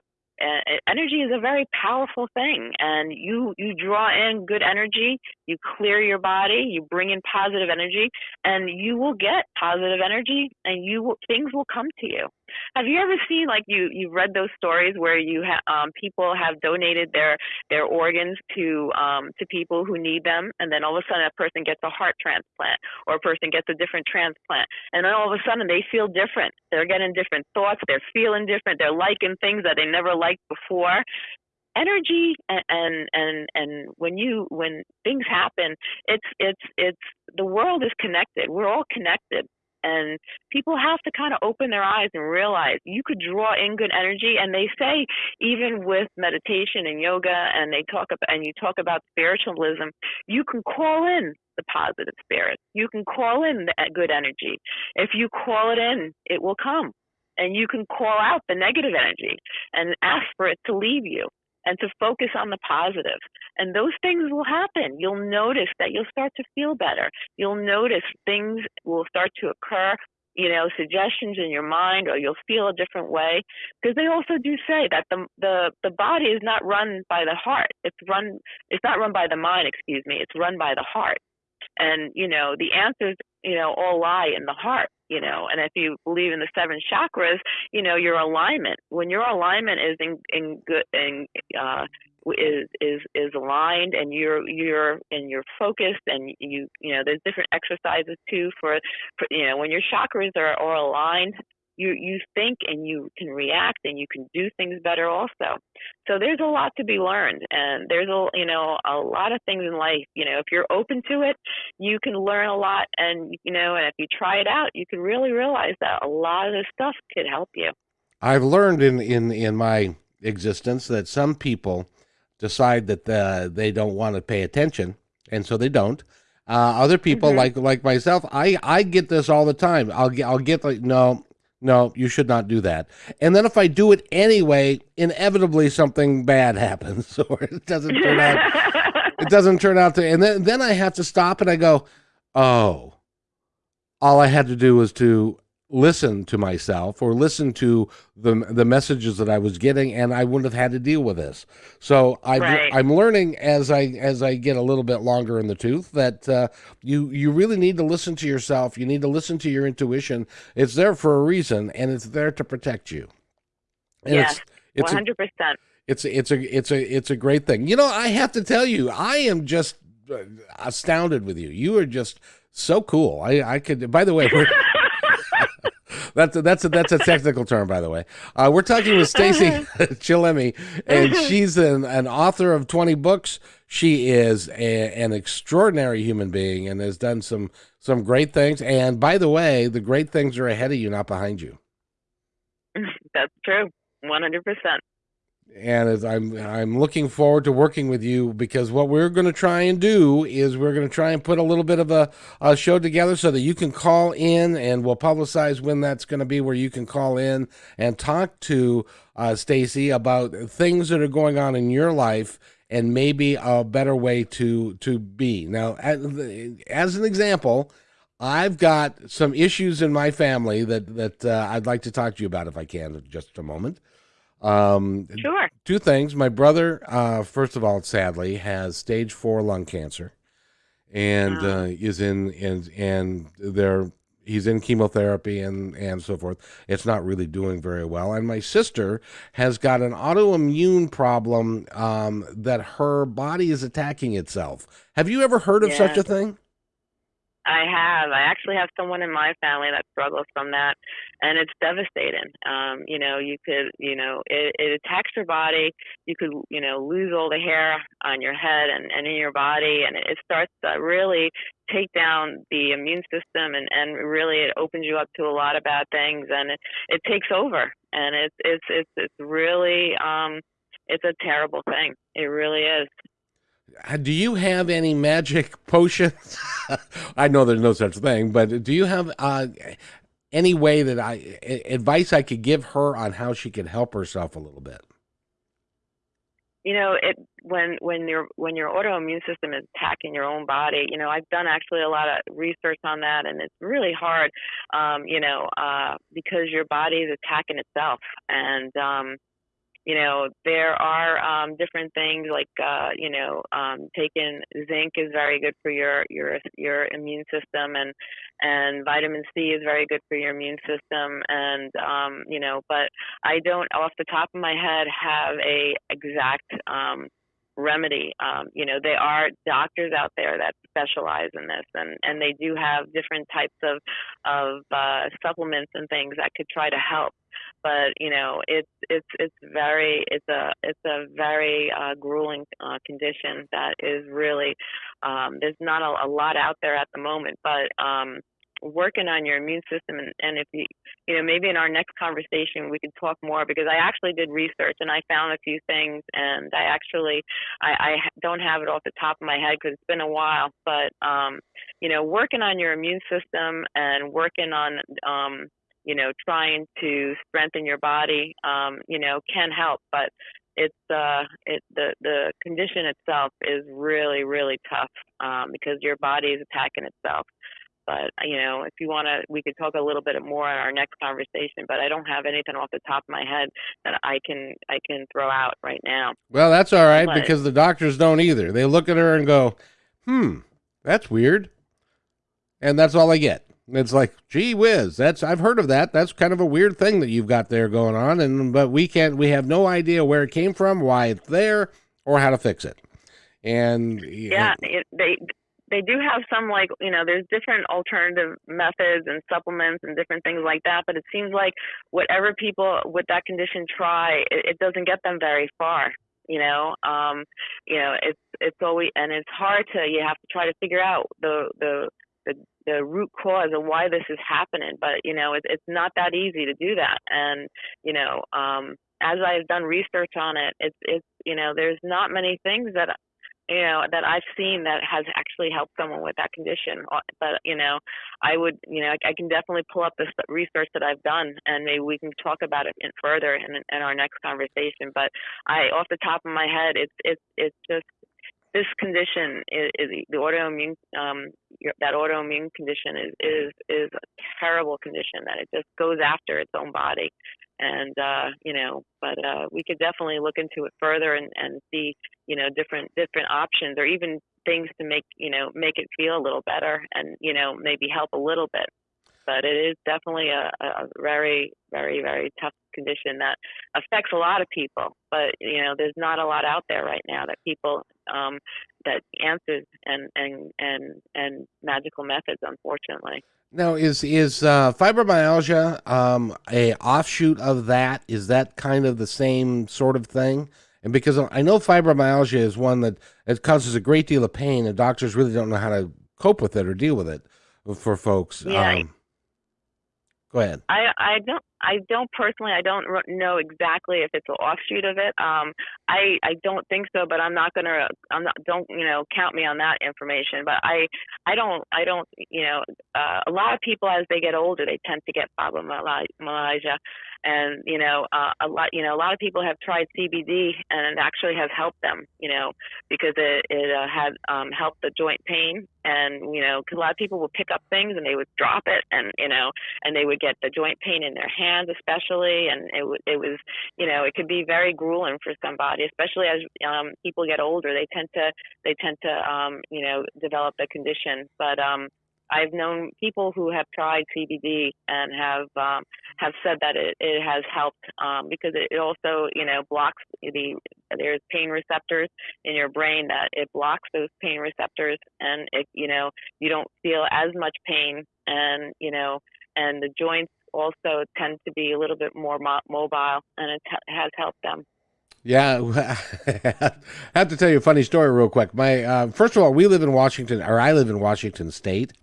energy is a very powerful thing and you you draw in good energy you clear your body you bring in positive energy and you will get positive energy and you will, things will come to you have you ever seen like you you've read those stories where you have um, people have donated their their organs to um, to people who need them and then all of a sudden a person gets a heart transplant or a person gets a different transplant and then all of a sudden they feel different. They're getting different thoughts they're feeling different they're liking things that they never liked before. Energy and, and and and when you when things happen it's it's it's the world is connected. We're all connected and people have to kind of open their eyes and realize you could draw in good energy and they say even with meditation and yoga and they talk about and you talk about spiritualism you can call in the positive spirit. You can call in the uh, good energy. If you call it in it will come. And you can call out the negative energy and ask for it to leave you. And to focus on the positive. And those things will happen. You'll notice that you'll start to feel better. You'll notice things will start to occur you know suggestions in your mind or you'll feel a different way because they also do say that the the the body is not run by the heart it's run it's not run by the mind excuse me it's run by the heart and you know the answers you know all lie in the heart you know and if you believe in the seven chakras you know your alignment when your alignment is in in good in uh is is is aligned and you're you're and you're focused and you you know there's different exercises too for, for you know when your chakras are, are aligned you you think and you can react and you can do things better also so there's a lot to be learned and there's a you know a lot of things in life you know if you're open to it you can learn a lot and you know and if you try it out you can really realize that a lot of this stuff could help you i've learned in in in my existence that some people decide that uh, they don't want to pay attention and so they don't uh, other people mm-hmm. like like myself, I I get this all the time. I'll get I'll get like no, no, you should not do that. And then if I do it anyway, inevitably something bad happens, or it doesn't turn out. it doesn't turn out to. And then then I have to stop and I go, oh, all I had to do was to listen to myself or listen to the the messages that I was getting, and I wouldn't have had to deal with this. So I right. I'm learning as I as I get a little bit longer in the tooth that uh, you you really need to listen to yourself. You need to listen to your intuition. It's there for a reason, and it's there to protect you. And yes, one hundred percent. It's it's a it's a it's a great thing. You know, I have to tell you, I am just uh, astounded with you. You are just so cool. I I could. By the way. That's a, that's a, that's a technical term, by the way. Uh, we're talking with Stacey Chillemi, and she's an, an author of 20 books. She is a, an extraordinary human being and has done some some great things. And by the way, the great things are ahead of you, not behind you. That's true, 100 percent and I'm I'm looking forward to working with you because what we're going to try and do is we're going to try and put a little bit of a, a show together so that you can call in and we'll publicize when that's going to be where you can call in and talk to uh, Stacey about things that are going on in your life and maybe a better way to to be. Now, as, as an example, I've got some issues in my family that that uh, I'd like to talk to you about if I can, just a moment. Um, sure. Two things. My brother, uh, first of all, sadly, has stage four lung cancer, and wow. uh, is in and and there he's in chemotherapy and and so forth. It's not really doing very well. And my sister has got an autoimmune problem um, that her body is attacking itself. Have you ever heard of yeah. such a thing? I have. I actually have someone in my family that struggles from that, and it's devastating. Um, you know, you could, you know, it, it attacks your body. You could, you know, lose all the hair on your head and, and in your body, and it starts to really take down the immune system, and and really it opens you up to a lot of bad things, and it, it takes over, and it's it's it's it's really um, it's a terrible thing. It really is do you have any magic potions? I know there's no such thing, but do you have uh, any way that I advice I could give her on how she could help herself a little bit? You know, it when when your when your autoimmune system is attacking your own body. You know, I've done actually a lot of research on that, and it's really hard. Um, you know, uh, because your body is attacking itself, and um, you know there are um, different things like uh, you know um, taking zinc is very good for your your your immune system and and vitamin C is very good for your immune system and um, you know but I don't off the top of my head have a exact um, remedy. Um, you know, there are doctors out there that specialize in this, and and they do have different types of of uh, supplements and things that could try to help. But you know, it's it's it's very it's a it's a very uh, grueling uh, condition that is really um, there's not a, a lot out there at the moment, but um, working on your immune system and, and if you you know maybe in our next conversation we could talk more because i actually did research and i found a few things and i actually i, I don't have it off the top of my head because it's been a while but um you know working on your immune system and working on um you know trying to strengthen your body um you know can help but it's uh, it the the condition itself is really really tough um, because your body is attacking itself. But you know, if you want to, we could talk a little bit more in our next conversation. But I don't have anything off the top of my head that I can I can throw out right now. Well, that's all right but, because the doctors don't either. They look at her and go, "Hmm, that's weird," and that's all I get. It's like, gee whiz, that's I've heard of that. That's kind of a weird thing that you've got there going on, and but we can't. We have no idea where it came from, why it's there, or how to fix it. And yeah, it, they they do have some like you know there's different alternative methods and supplements and different things like that but it seems like whatever people with that condition try it, it doesn't get them very far you know um you know it's it's always and it's hard to you have to try to figure out the the the, the root cause of why this is happening but you know it, it's not that easy to do that and you know um as I've done research on it, it's it's you know there's not many things that you know that I've seen that has actually helped someone with that condition. Uh, but you know, I would you know I, I can definitely pull up the research that I've done, and maybe we can talk about it in further in, in our next conversation. But I, off the top of my head, it's it's it's just this condition is, is the autoimmune um, that autoimmune condition is is is a terrible condition that it just goes after its own body and uh, you know, but uh, we could definitely look into it further and, and see, you know, different different options or even things to make you know make it feel a little better and you know maybe help a little bit. But it is definitely a, a very very very tough condition that affects a lot of people. But you know, there's not a lot out there right now that people um, that answers and and and and magical methods, unfortunately. Now, is is uh, fibromyalgia um, a offshoot of that? Is that kind of the same sort of thing? And because I know fibromyalgia is one that it causes a great deal of pain, and doctors really don't know how to cope with it or deal with it for folks. Yeah. Um, go ahead. I I don't I don't personally, I don't know exactly if it's an offshoot of it. Um, I I don't think so, but I'm not gonna, I'm not, don't you know, count me on that information. But I I don't I don't you know, uh, a lot of people as they get older, they tend to get fibromyalgia, and you know, uh, a lot you know, a lot of people have tried CBD and it actually has helped them, you know, because it it uh, had um, helped the joint pain, and you know, because a lot of people would pick up things and they would drop it, and you know, and they would get the joint pain in their hand especially and it it was you know it could be very grueling for somebody especially as um people get older they tend to they tend to um you know develop the condition. But um I've known people who have tried CBD and have um, have said that it, it has helped um, because it also you know blocks the there's pain receptors in your brain that it blocks those pain receptors and it you know you don't feel as much pain and you know and the joints also tend to be a little bit more mo- mobile, and it has helped them. Yeah, I have to tell you a funny story real quick. My uh, first of all, we live in Washington, or I live in Washington State,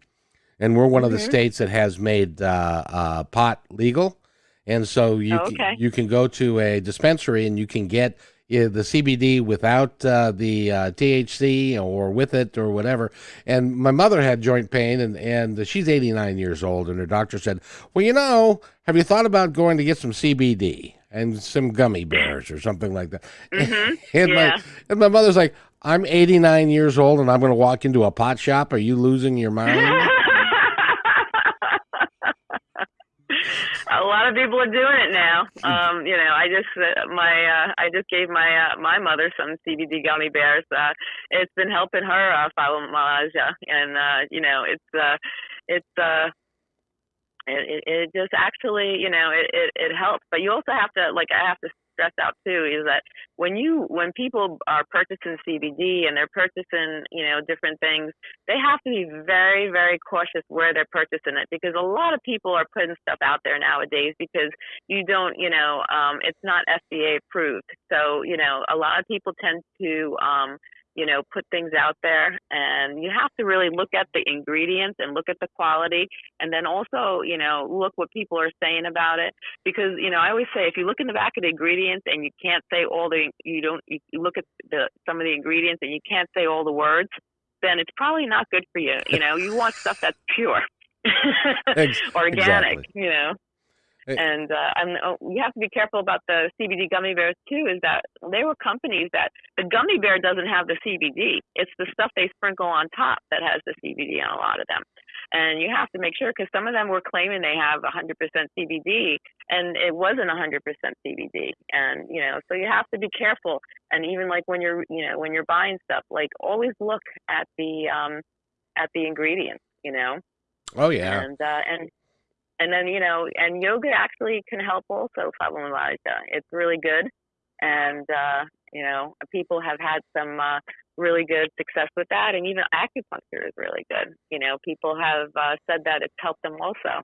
and we're one mm-hmm. of the mm-hmm. states that has made uh, uh, pot legal, and so you oh, okay. can, you can go to a dispensary and you can get the CBD without uh, the uh, THC or with it or whatever. And my mother had joint pain, and and she's 89 years old, and her doctor said, "Well, you know, have you thought about going to get some CBD and some gummy bears or something like that?" Mm-hmm. and yeah. my and my mother's like, "I'm 89 years old, and I'm going to walk into a pot shop. Are you losing your mind?" a lot of people are doing it now. Um, you know, I just uh, my uh, I just gave my uh, my mother some CBD gummy bears. Uh, it's been helping her uh, fibromyalgia, and uh, you know, it's uh, it's uh, it, it just actually you know it, it it helps. But you also have to like I have to stress out too is that when you when people are purchasing CBD and they're purchasing you know different things, they have to be very very cautious where they're purchasing it because a lot of people are putting stuff out there nowadays because you don't you know um, it's not FDA approved. So you know a lot of people tend to um, you know, put things out there. And you have to really look at the ingredients and look at the quality. And then also, you know, look what people are saying about it. Because, you know, I always say if you look in the back of the ingredients and you can't say all the, you don't, you look at the, some of the ingredients and you can't say all the words, then it's probably not good for you. You know, you want stuff that's pure, organic, exactly. you know. And uh, and uh, you have to be careful about the CBD gummy bears too. Is that they were companies that the gummy bear doesn't have the CBD. It's the stuff they sprinkle on top that has the CBD on a lot of them. And you have to make sure because some of them were claiming they have 100% CBD, and it wasn't 100% CBD. And you know, so you have to be careful. And even like when you're, you know, when you're buying stuff, like always look at the um, at the ingredients. You know. Oh yeah. And uh, and and then you know, and yoga actually can help also fibromyalgia. It's really good, and uh, you know, people have had some uh, really good success with that, and even acupuncture is really good. You know, people have uh, said that it's helped them also.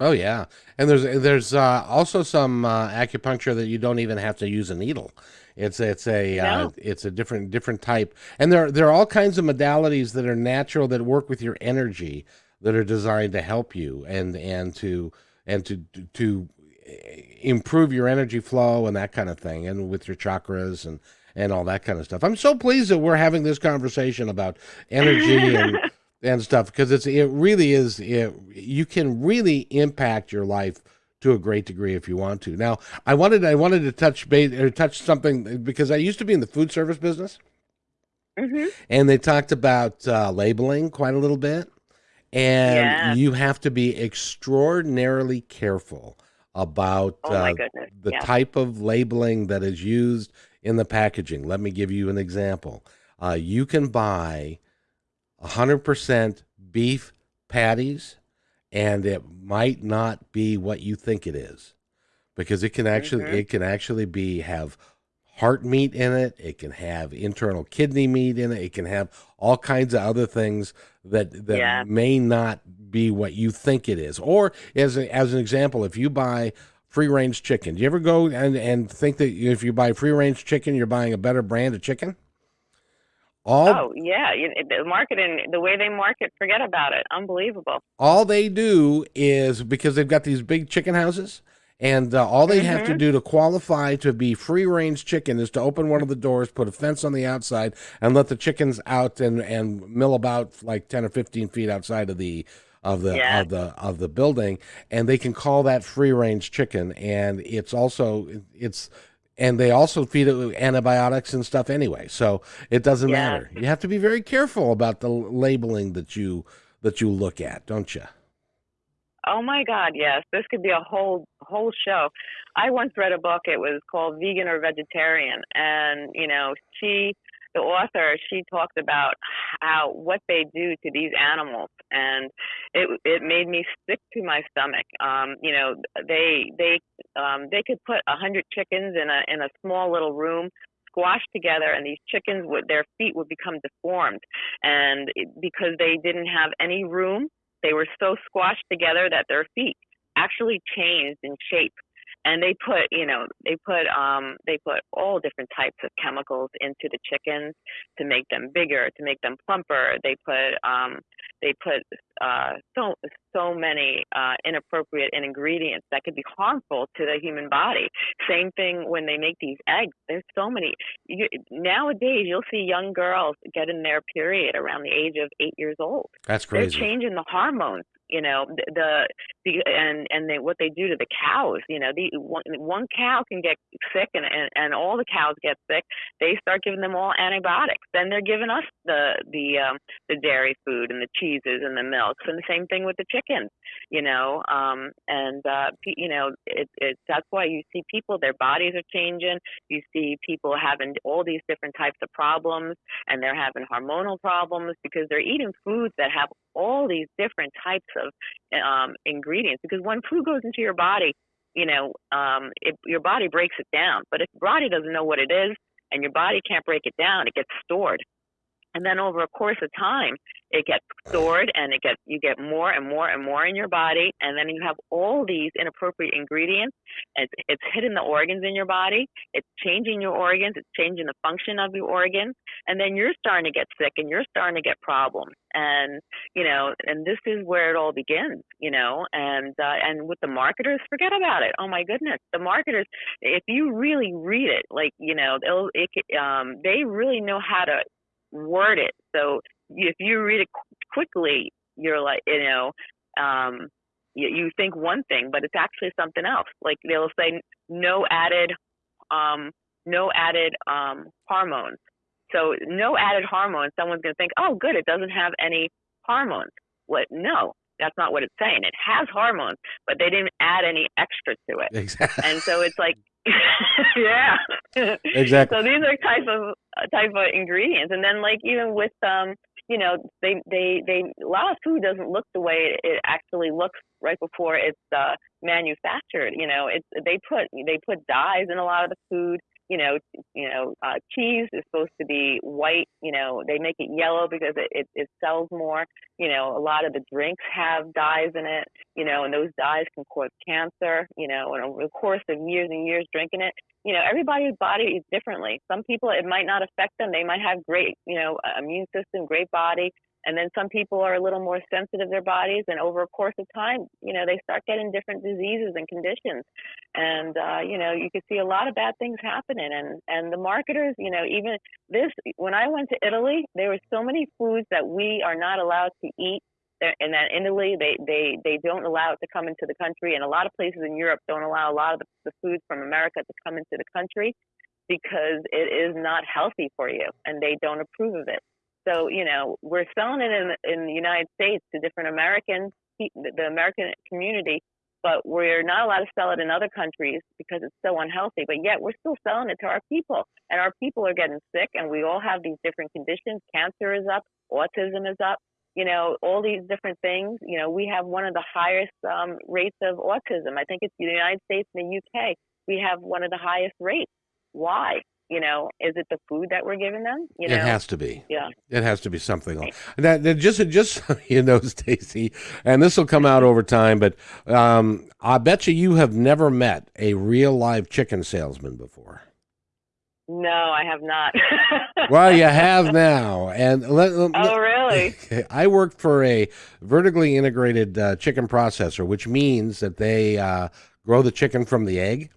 Oh yeah, and there's there's uh, also some uh, acupuncture that you don't even have to use a needle. It's it's a uh, no. it's a different different type, and there there are all kinds of modalities that are natural that work with your energy that are designed to help you and and to and to to improve your energy flow and that kind of thing and with your chakras and and all that kind of stuff. I'm so pleased that we're having this conversation about energy and and stuff because it's it really is it, you can really impact your life to a great degree if you want to. Now, I wanted I wanted to touch base or touch something because I used to be in the food service business. Mm-hmm. And they talked about uh, labeling quite a little bit. And yeah. you have to be extraordinarily careful about oh uh, the yeah. type of labeling that is used in the packaging. Let me give you an example. Uh, you can buy 100% beef patties, and it might not be what you think it is because it can actually mm-hmm. it can actually be have heart meat in it. It can have internal kidney meat in it. It can have all kinds of other things that that yeah. may not be what you think it is. Or as a, as an example, if you buy free range chicken, do you ever go and and think that if you buy free range chicken, you're buying a better brand of chicken? All, oh yeah, the marketing, the way they market, forget about it. Unbelievable. All they do is because they've got these big chicken houses and uh, all they mm-hmm. have to mm-hmm. do to qualify to be free range chicken is to open one of the doors, put a fence on the outside, and let the chickens out and, and mill about like ten or fifteen feet outside of the of the yeah. of the of the building, and they can call that free range chicken. And it's also it's and they also feed it with antibiotics and stuff anyway, so it doesn't yeah. matter. You have to be very careful about the labeling that you that you look at, don't you? Oh my God, yes. This could be a whole whole show. I once read a book. It was called Vegan or Vegetarian, and you know, she, the author, she talked about how what they do to these animals, and it it made me sick to my stomach. Um, you know, they they um, they could put a hundred chickens in a in a small little room squashed together and these chickens would their feet would become deformed and because they didn't have any room they were so squashed together that their feet actually changed in shape and they put you know they put um they put all different types of chemicals into the chickens to make them bigger to make them plumper. They put um they put uh so so many uh inappropriate ingredients that could be harmful to the human body. Same thing when they make these eggs. There's so many. You, nowadays you'll see young girls getting their period around the age of 8 years old. That's crazy. they're changing the hormones you know the, the and and they, what they do to the cows you know the one, one cow can get sick and, and and all the cows get sick they start giving them all antibiotics. Then they're giving us the the um the dairy food and the cheeses and the milks and the same thing with the chickens you know um and uh you know it, it that's why you see people their bodies are changing. You see people having all these different types of problems and they're having hormonal problems because they're eating foods that have all these different types of um, ingredients because when food goes into your body, you know, um, it, your body breaks it down. But if your body doesn't know what it is and your body can't break it down, it gets stored. And then over a course of time, it gets stored and it gets you get more and more and more in your body and then you have all these inappropriate ingredients. It's, it's hitting the organs in your body. It's changing your organs. It's changing the function of your organs. And then you're starting to get sick and you're starting to get problems. And you know and this is where it all begins you know and uh, and with the marketers forget about it. Oh my goodness. The marketers if you really read it like you know they'll it, um they really know how to word it. So if you read it quickly, you're like, you know, um, you, you think one thing, but it's actually something else. Like they'll say no added, um, no added um, hormones. So no added hormones. Someone's going to think, oh, good, it doesn't have any hormones. What? No, that's not what it's saying. It has hormones, but they didn't add any extra to it. Exactly. And so it's like, yeah, exactly. So these are type of uh, type of ingredients, and then like even with um, you know, they they they a lot of food doesn't look the way it actually looks right before it's uh, manufactured. You know, it's they put they put dyes in a lot of the food you know, you know, uh, cheese is supposed to be white. You know, they make it yellow because it, it, it sells more. You know, a lot of the drinks have dyes in it. You know, and those dyes can cause cancer. You know, and over the course of years and years drinking it, you know, everybody's body is differently. Some people it might not affect them. They might have great, you know, immune system, great body. And then some people are a little more sensitive their bodies, and over a course of time, you know, they start getting different diseases and conditions. And uh, you know, you can see a lot of bad things happening. And and the marketers, you know, even this when I went to Italy, there were so many foods that we are not allowed to eat. And that in Italy, they they they don't allow it to come into the country, and a lot of places in Europe don't allow a lot of the, the foods from America to come into the country because it is not healthy for you, and they don't approve of it. So you know, we're selling it in in the United States to different Americans, the American community, but we're not allowed to sell it in other countries because it's so unhealthy. But yet we're still selling it to our people, and our people are getting sick, and we all have these different conditions. Cancer is up, autism is up. You know, all these different things. You know, we have one of the highest um, rates of autism. I think it's the United States and the UK. We have one of the highest rates. Why? you know, is it the food that we're giving them? You know? It has to be. Yeah. It has to be something else. That, that just just you know, Stacey, and this will come out over time, but um, I bet you you have never met a real live chicken salesman before. No, I have not. well, you have now, and let, let, oh, really? I worked for a vertically integrated uh, chicken processor, which means that they uh, grow the chicken from the egg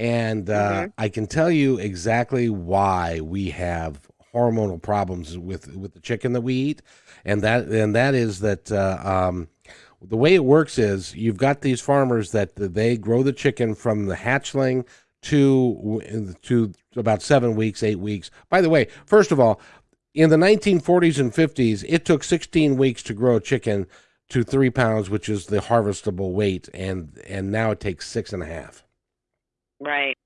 and uh, mm-hmm. I can tell you exactly why we have hormonal problems with with the chicken that we eat, and that and that is that uh, um, the way it works is you've got these farmers that they grow the chicken from the hatchling to to about seven weeks, eight weeks. By the way, first of all, in the 1940s and 50s, it took 16 weeks to grow a chicken to three pounds, which is the harvestable weight, and and now it takes six and a half. Right.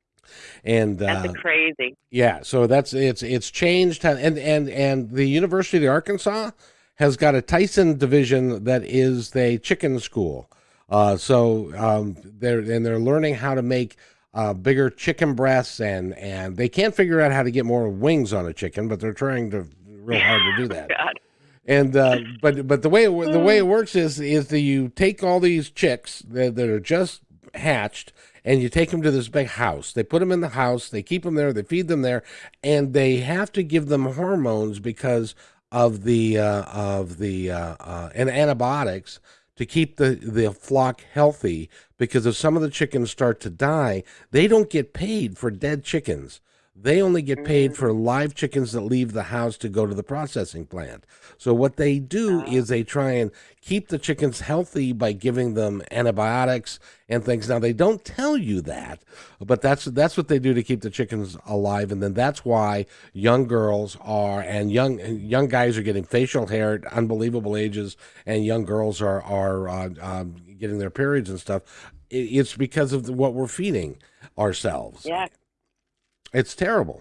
And that's uh, crazy. Yeah, so that's it's it's changed, and and and the University of Arkansas has got a Tyson division that is the chicken school. Uh, so um, they're and they're learning how to make uh, bigger chicken breasts, and and they can't figure out how to get more wings on a chicken, but they're trying to real hard to do that. God. And uh, but but the way it, the way it works is is that you take all these chicks that, that are just hatched and you take them to this big house. They put them in the house, they keep them there, they feed them there, and they have to give them hormones because of the uh, of the uh, uh, and antibiotics to keep the the flock healthy. Because if some of the chickens start to die, they don't get paid for dead chickens. They only get paid mm. for live chickens that leave the house to go to the processing plant. So what they do uh-huh. is they try and keep the chickens healthy by giving them antibiotics and things. Now they don't tell you that, but that's that's what they do to keep the chickens alive. And then that's why young girls are and young young guys are getting facial hair at unbelievable ages, and young girls are are uh, um, getting their periods and stuff. It's because of what we're feeding ourselves. Yeah. It's terrible.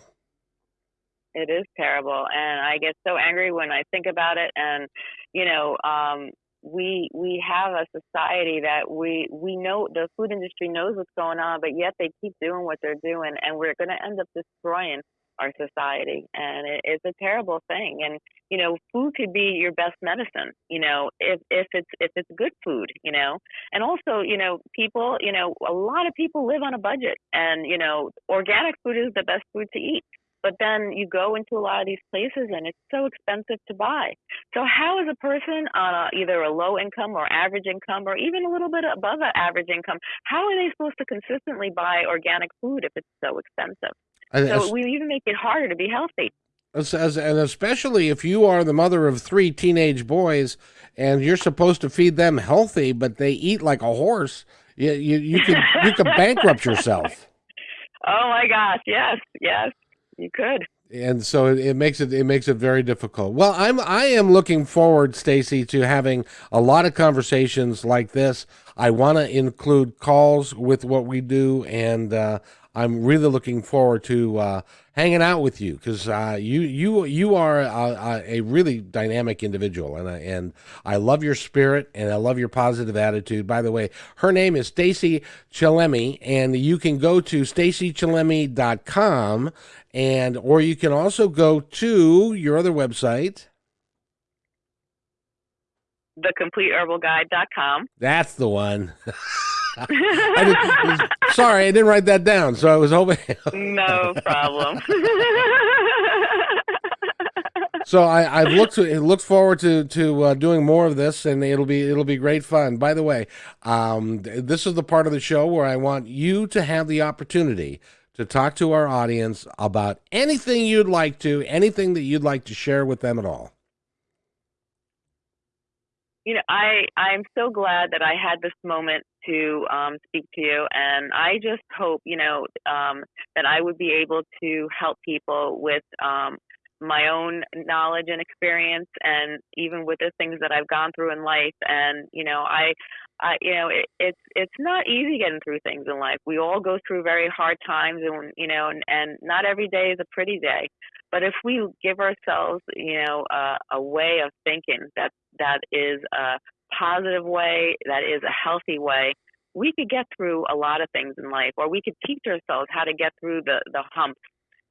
It is terrible, and I get so angry when I think about it. And you know, um, we we have a society that we we know the food industry knows what's going on, but yet they keep doing what they're doing, and we're going to end up destroying our society, and it, it's a terrible thing. And you know, food could be your best medicine. You know, if if it's if it's good food. You know, and also you know, people. You know, a lot of people live on a budget, and you know, organic food is the best food to eat. But then you go into a lot of these places and it's so expensive to buy. So how is a person on a, either a low income or average income or even a little bit above average income, how are they supposed to consistently buy organic food if it's so expensive? So we even make it harder to be healthy. As, as, and especially if you are the mother of three teenage boys and you're supposed to feed them healthy, but they eat like a horse, you you, you could you could bankrupt yourself. Oh my gosh! Yes, yes, you could and so it, it, makes it it makes it very difficult. Well, I'm I am looking forward, Stacey, to having a lot of conversations like this. I want to include calls with what we do, and uh, I'm really looking forward to uh, hanging out with you because uh, you you you are a, a, really dynamic individual, and I, and I love your spirit and I love your positive attitude. By the way, her name is Stacey Chillemi, and you can go to staceychillemi.com and or you can also go to your other website thecompleteherbalguide.com. That's the one. I did, sorry, I didn't write that down, so I was hoping. no problem. so I, I've looked to, looked forward to to uh, doing more of this, and it'll be it'll be great fun. By the way, um, this is the part of the show where I want you to have the opportunity to talk to our audience about anything you'd like to, anything that you'd like to share with them at all you know, I I'm so glad that I had this moment to um, speak to you, and I just hope you know um, that I would be able to help people with um, my own knowledge and experience, and even with the things that I've gone through in life. And you know, I, You know, it, it's it's not easy getting through things in life. We all go through very hard times, and you know, and, and not every day is a pretty day. But if we give ourselves, you know, uh, a way of thinking that that is a positive way, that is a healthy way, we could get through a lot of things in life, or we could teach ourselves how to get through the the humps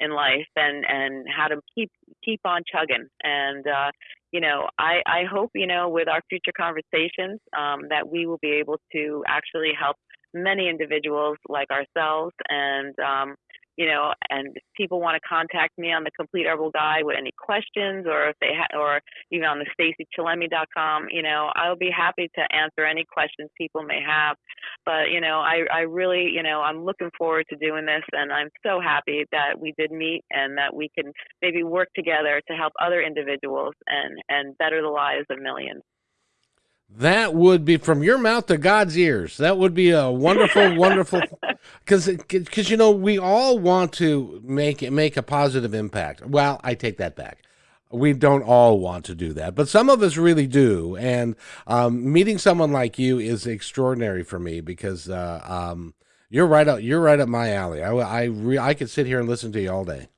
in life and and how to keep keep on chugging and uh you know i i hope you know with our future conversations um that we will be able to actually help many individuals like ourselves and um you know, and people want to contact me on the Complete Herbal Guide with any questions, or if they ha- or even on the StaceyChillemi.com, you know, I'll be happy to answer any questions people may have. But you know, I I really, you know, I'm looking forward to doing this, and I'm so happy that we did meet and that we can maybe work together to help other individuals and and better the lives of millions. That would be from your mouth to God's ears. That would be a wonderful, wonderful, because because you know we all want to make make a positive impact. Well, I take that back. We don't all want to do that, but some of us really do. And um, meeting someone like you is extraordinary for me because uh, um, you're right up you're right up my alley. I I, re- I could sit here and listen to you all day.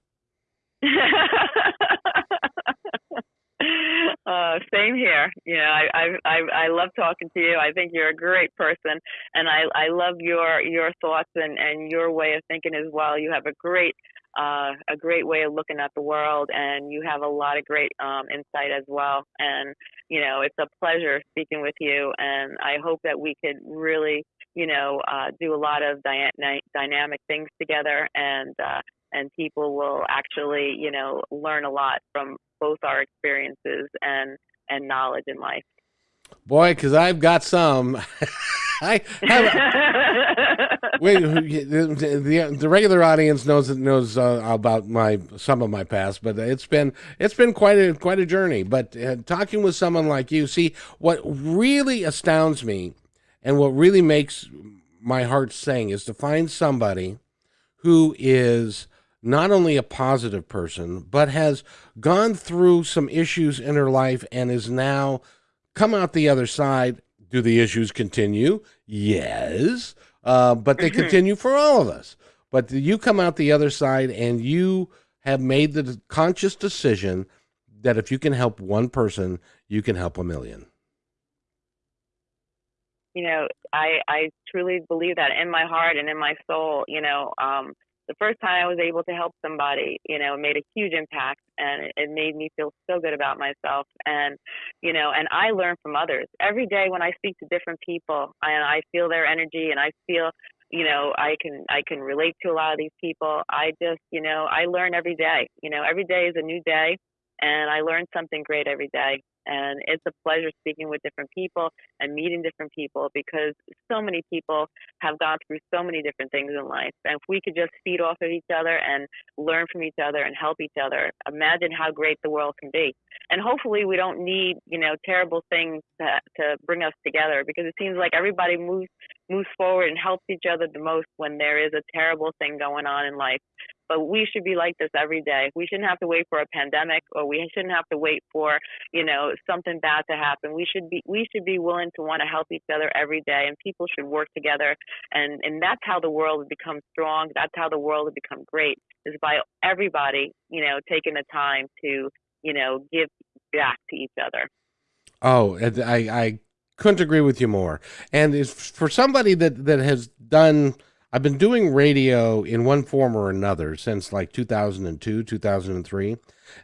Uh, same here. You know, I, I I I love talking to you. I think you're a great person, and I I love your your thoughts and and your way of thinking as well. You have a great uh, a great way of looking at the world, and you have a lot of great um, insight as well. And you know, it's a pleasure speaking with you, and I hope that we could really, you know, uh, do a lot of dy- dynamic things together, and uh, and people will actually, you know, learn a lot from both our experiences and and knowledge in life. Boy, because I've got some. I wait. The, the, the, regular audience knows knows uh, about my some of my past, but it's been it's been quite a quite a journey. But uh, talking with someone like you, see what really astounds me, and what really makes my heart sing is to find somebody who is not only a positive person, but has gone through some issues in her life and is now come out the other side. Do the issues continue? Yes. Uh, but they mm-hmm. continue for all of us. But you come out the other side and you have made the conscious decision that if you can help one person, you can help a million. You know, I I truly believe that in my heart and in my soul. You know, um, the first time I was able to help somebody, you know, made a huge impact and it made me feel so good about myself. And, you know, and I learn from others every day when I speak to different people and I feel their energy and I feel, you know, I can, I can relate to a lot of these people. I just, you know, I learn every day, you know, every day is a new day and I learn something great every day. And it's a pleasure speaking with different people and meeting different people because so many people have gone through so many different things in life. And if we could just feed off of each other and learn from each other and help each other, imagine how great the world can be. And hopefully we don't need, you know, terrible things to, to bring us together because it seems like everybody moves moves forward and helps each other the most when there is a terrible thing going on in life. But we should be like this every day. We shouldn't have to wait for a pandemic or we shouldn't have to wait for, you know, something bad to happen. We should be we should be willing to want to help each other every day and people should work together and and that's how the world will become strong. That's how the world will become great is by everybody, you know, taking the time to, you know, give back to each other. Oh, I I couldn't agree with you more. And for somebody that that has done I've been doing radio in one form or another since like 2002, 2003.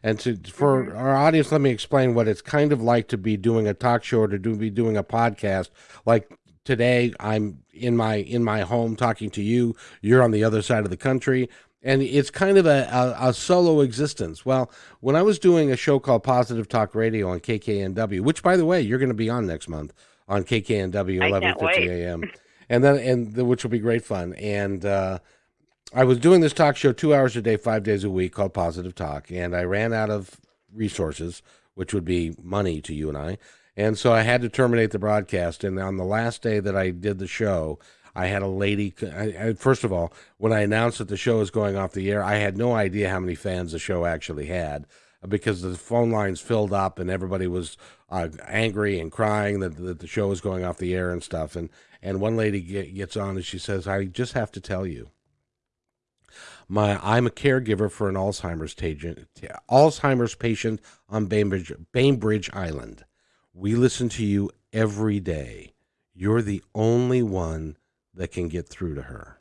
And to, for mm-hmm. our audience, let me explain what it's kind of like to be doing a talk show or to do, be doing a podcast. Like today, I'm in my in my home talking to you. You're on the other side of the country, and it's kind of a, a, a solo existence. Well, when I was doing a show called Positive Talk Radio on KKNW, which by the way, you're going to be on next month on KKNW 11:50 a.m. and then and the, which will be great fun. And uh, I was doing this talk show two hours a day, five days a week, called Positive Talk, and I ran out of resources, which would be money to you and I, and so I had to terminate the broadcast. And on the last day that I did the show. I had a lady. I, I, first of all, when I announced that the show was going off the air, I had no idea how many fans the show actually had because the phone lines filled up and everybody was uh, angry and crying that, that the show was going off the air and stuff. And and one lady get, gets on and she says, "I just have to tell you, my I'm a caregiver for an Alzheimer's patient, Alzheimer's patient on Bainbridge, Bainbridge Island. We listen to you every day. You're the only one that can get through to her.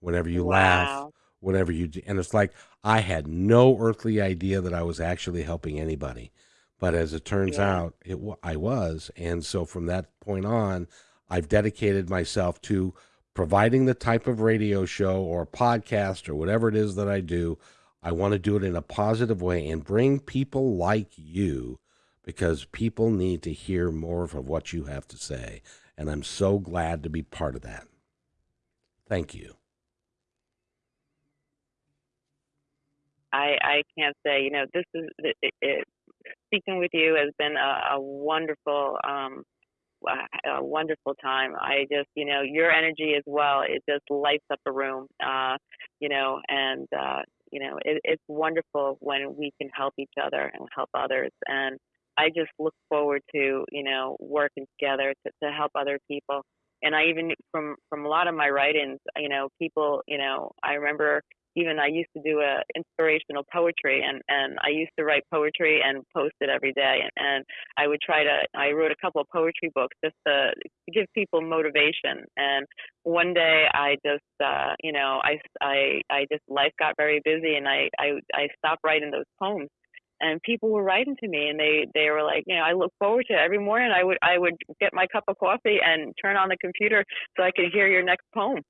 Whenever you wow. laugh, whenever you do, and it's like I had no earthly idea that I was actually helping anybody." But as it turns yeah. out, it I was, and so from that point on, I've dedicated myself to providing the type of radio show or podcast or whatever it is that I do. I want to do it in a positive way and bring people like you because people need to hear more of what you have to say. And I'm so glad to be part of that. Thank you. I, I can't say, you know, this is it, it, speaking with you has been a, a wonderful um, a wonderful time. I just, you know, your energy as well, it just lights up a room, uh, you know, and, uh, you know, it, it's wonderful when we can help each other and help others. And I just look forward to, you know, working together to, to help other people. And I even, from, from a lot of my writings, you know, people, you know, I remember even I used to do a inspirational poetry and and I used to write poetry and post it every day and, and I would try to I wrote a couple of poetry books just to, to give people motivation and one day I just uh you know I I I just life got very busy and I I I stopped writing those poems and people were writing to me and they they were like you know i look forward to it. Every morning i would i would get my cup of coffee and turn on the computer so i could hear your next poem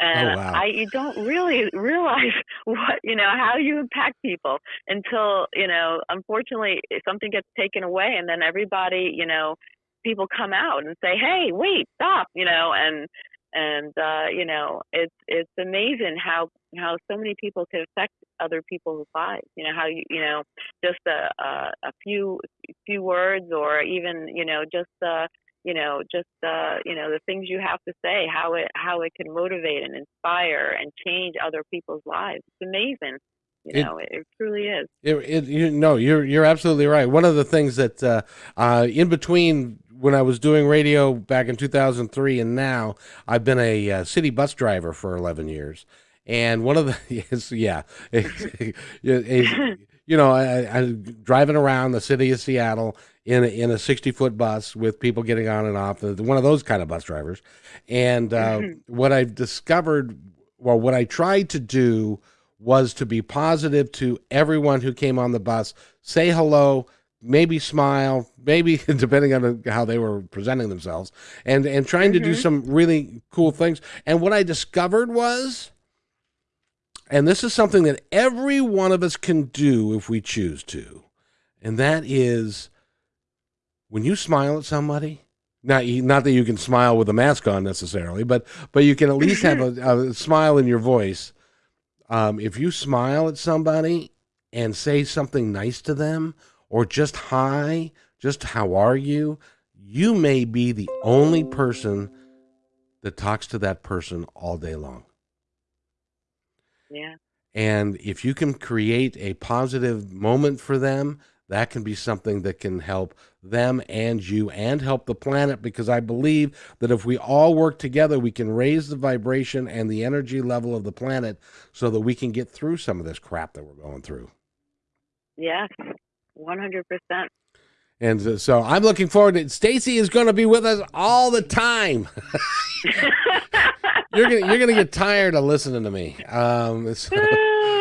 and oh, wow. I you don't really realize what you know how you impact people until you know unfortunately something gets taken away and then everybody you know people come out and say hey wait stop you know and and uh you know it's it's amazing how how so many people can affect other people's lives you know how you you know just a a, a few few words or even you know just uh you know just uh you know the things you have to say how it how it can motivate and inspire and change other people's lives. It's amazing you know it, it truly is. It, it you know you're you're absolutely right. One of the things that uh uh in between when I was doing radio back in 2003 and now I've been a uh, city bus driver for 11 years. And one of the yes, yeah. You know I, I'm driving around the city of Seattle in a, in a 60 foot bus with people getting on and off, one of those kind of bus drivers. And uh, mm-hmm. what I've discovered, well, what I tried to do was to be positive to everyone who came on the bus, say hello, maybe smile, maybe depending on how they were presenting themselves, and and trying mm-hmm. to do mm-hmm. some really cool things. And what I discovered was, and this is something that every one of us can do if we choose to, and that is when you smile at somebody, not not that you can smile with a mask on necessarily, but but you can at least have a, a smile in your voice. Um, if you smile at somebody and say something nice to them, or just hi, just how are you, you may be the only person that talks to that person all day long. Yeah. And if you can create a positive moment for them, that can be something that can help them and you and help the planet because I believe that if we all work together, we can raise the vibration and the energy level of the planet so that we can get through some of this crap that we're going through. Yes, 100%. And so I'm looking forward to Stacey is going to be with us all the time. you're gonna you're gonna get tired of listening to me. Um, so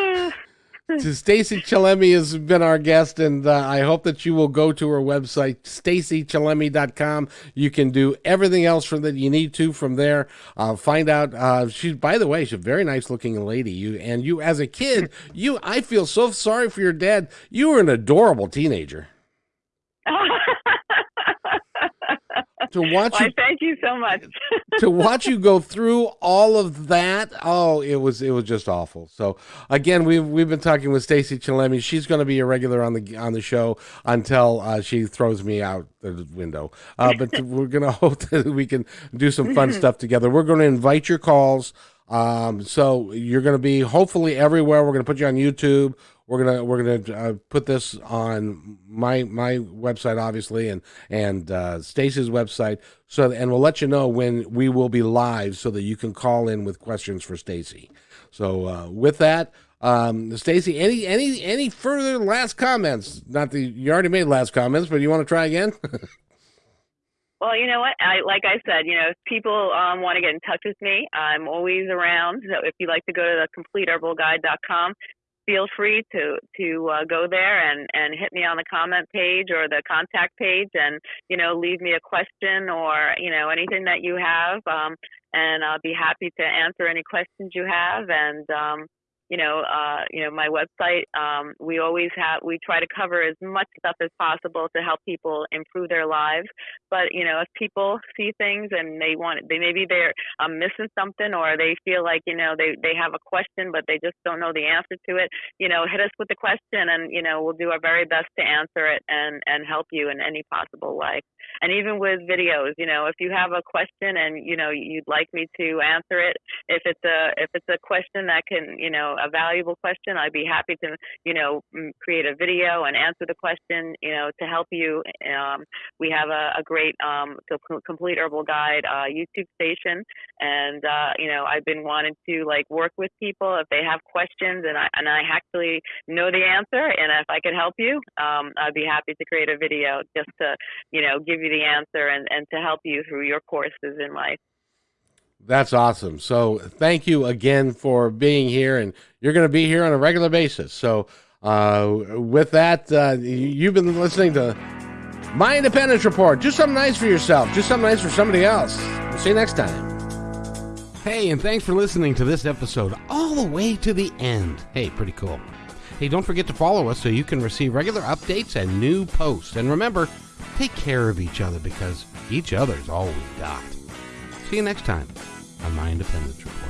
Stacey Chillemi has been our guest, and uh, I hope that you will go to her website, staceychillemi.com. You can do everything else from that you need to from there. Uh, find out. Uh, she's, by the way, she's a very nice looking lady. You and you, as a kid, you, I feel so sorry for your dad. You were an adorable teenager. To watch well, you, thank you so much. to watch you go through all of that, oh, it was it was just awful. So again, we've we've been talking with Stacey Chillemi. She's going to be a regular on the on the show until uh, she throws me out the window. Uh, but we're going to hope that we can do some fun stuff together. We're going to invite your calls. Um, so you're going to be hopefully everywhere. We're going to put you on YouTube we're gonna we're gonna uh, put this on my my website obviously and and uh, Stacey's website so and we'll let you know when we will be live so that you can call in with questions for Stacey. So uh, with that, um, Stacey, any any any further last comments? Not the you already made last comments, but you want to try again? Well, you know what? I like I said, you know, if people um, want to get in touch with me, I'm always around. So if you'd like to go to the completeherbalguide.com, feel free to to uh, go there and and hit me on the comment page or the contact page and you know leave me a question or you know anything that you have. Um, and I'll be happy to answer any questions you have and um, you know, uh, you know, my website. Um, we always have, we try to cover as much stuff as possible to help people improve their lives. But you know, if people see things and they want, they maybe they're um, missing something, or they feel like you know they they have a question but they just don't know the answer to it. You know, hit us with the question, and you know, we'll do our very best to answer it and and help you in any possible way. And even with videos, you know, if you have a question and you know you'd like me to answer it, if it's a if it's a question that can you know a valuable question, I'd be happy to, you know, create a video and answer the question, you know, to help you. Um, we have a, a great um, complete herbal guide uh, YouTube station, and uh, you know, I've been wanting to like work with people if they have questions, and I and I actually know the answer, and if I could help you, um, I'd be happy to create a video just to, you know, give you the answer and and to help you through your courses in life. That's awesome. So thank you again for being here, and you're going to be here on a regular basis. So uh, with that, uh, you've been listening to My Independence Report. Do something nice for yourself. Do something nice for somebody else. We'll see you next time. Hey, and thanks for listening to this episode all the way to the end. Hey, pretty cool. Hey, don't forget to follow us so you can receive regular updates and new posts. And remember, take care of each other because each other's all we got. See you next time on My Independence Report.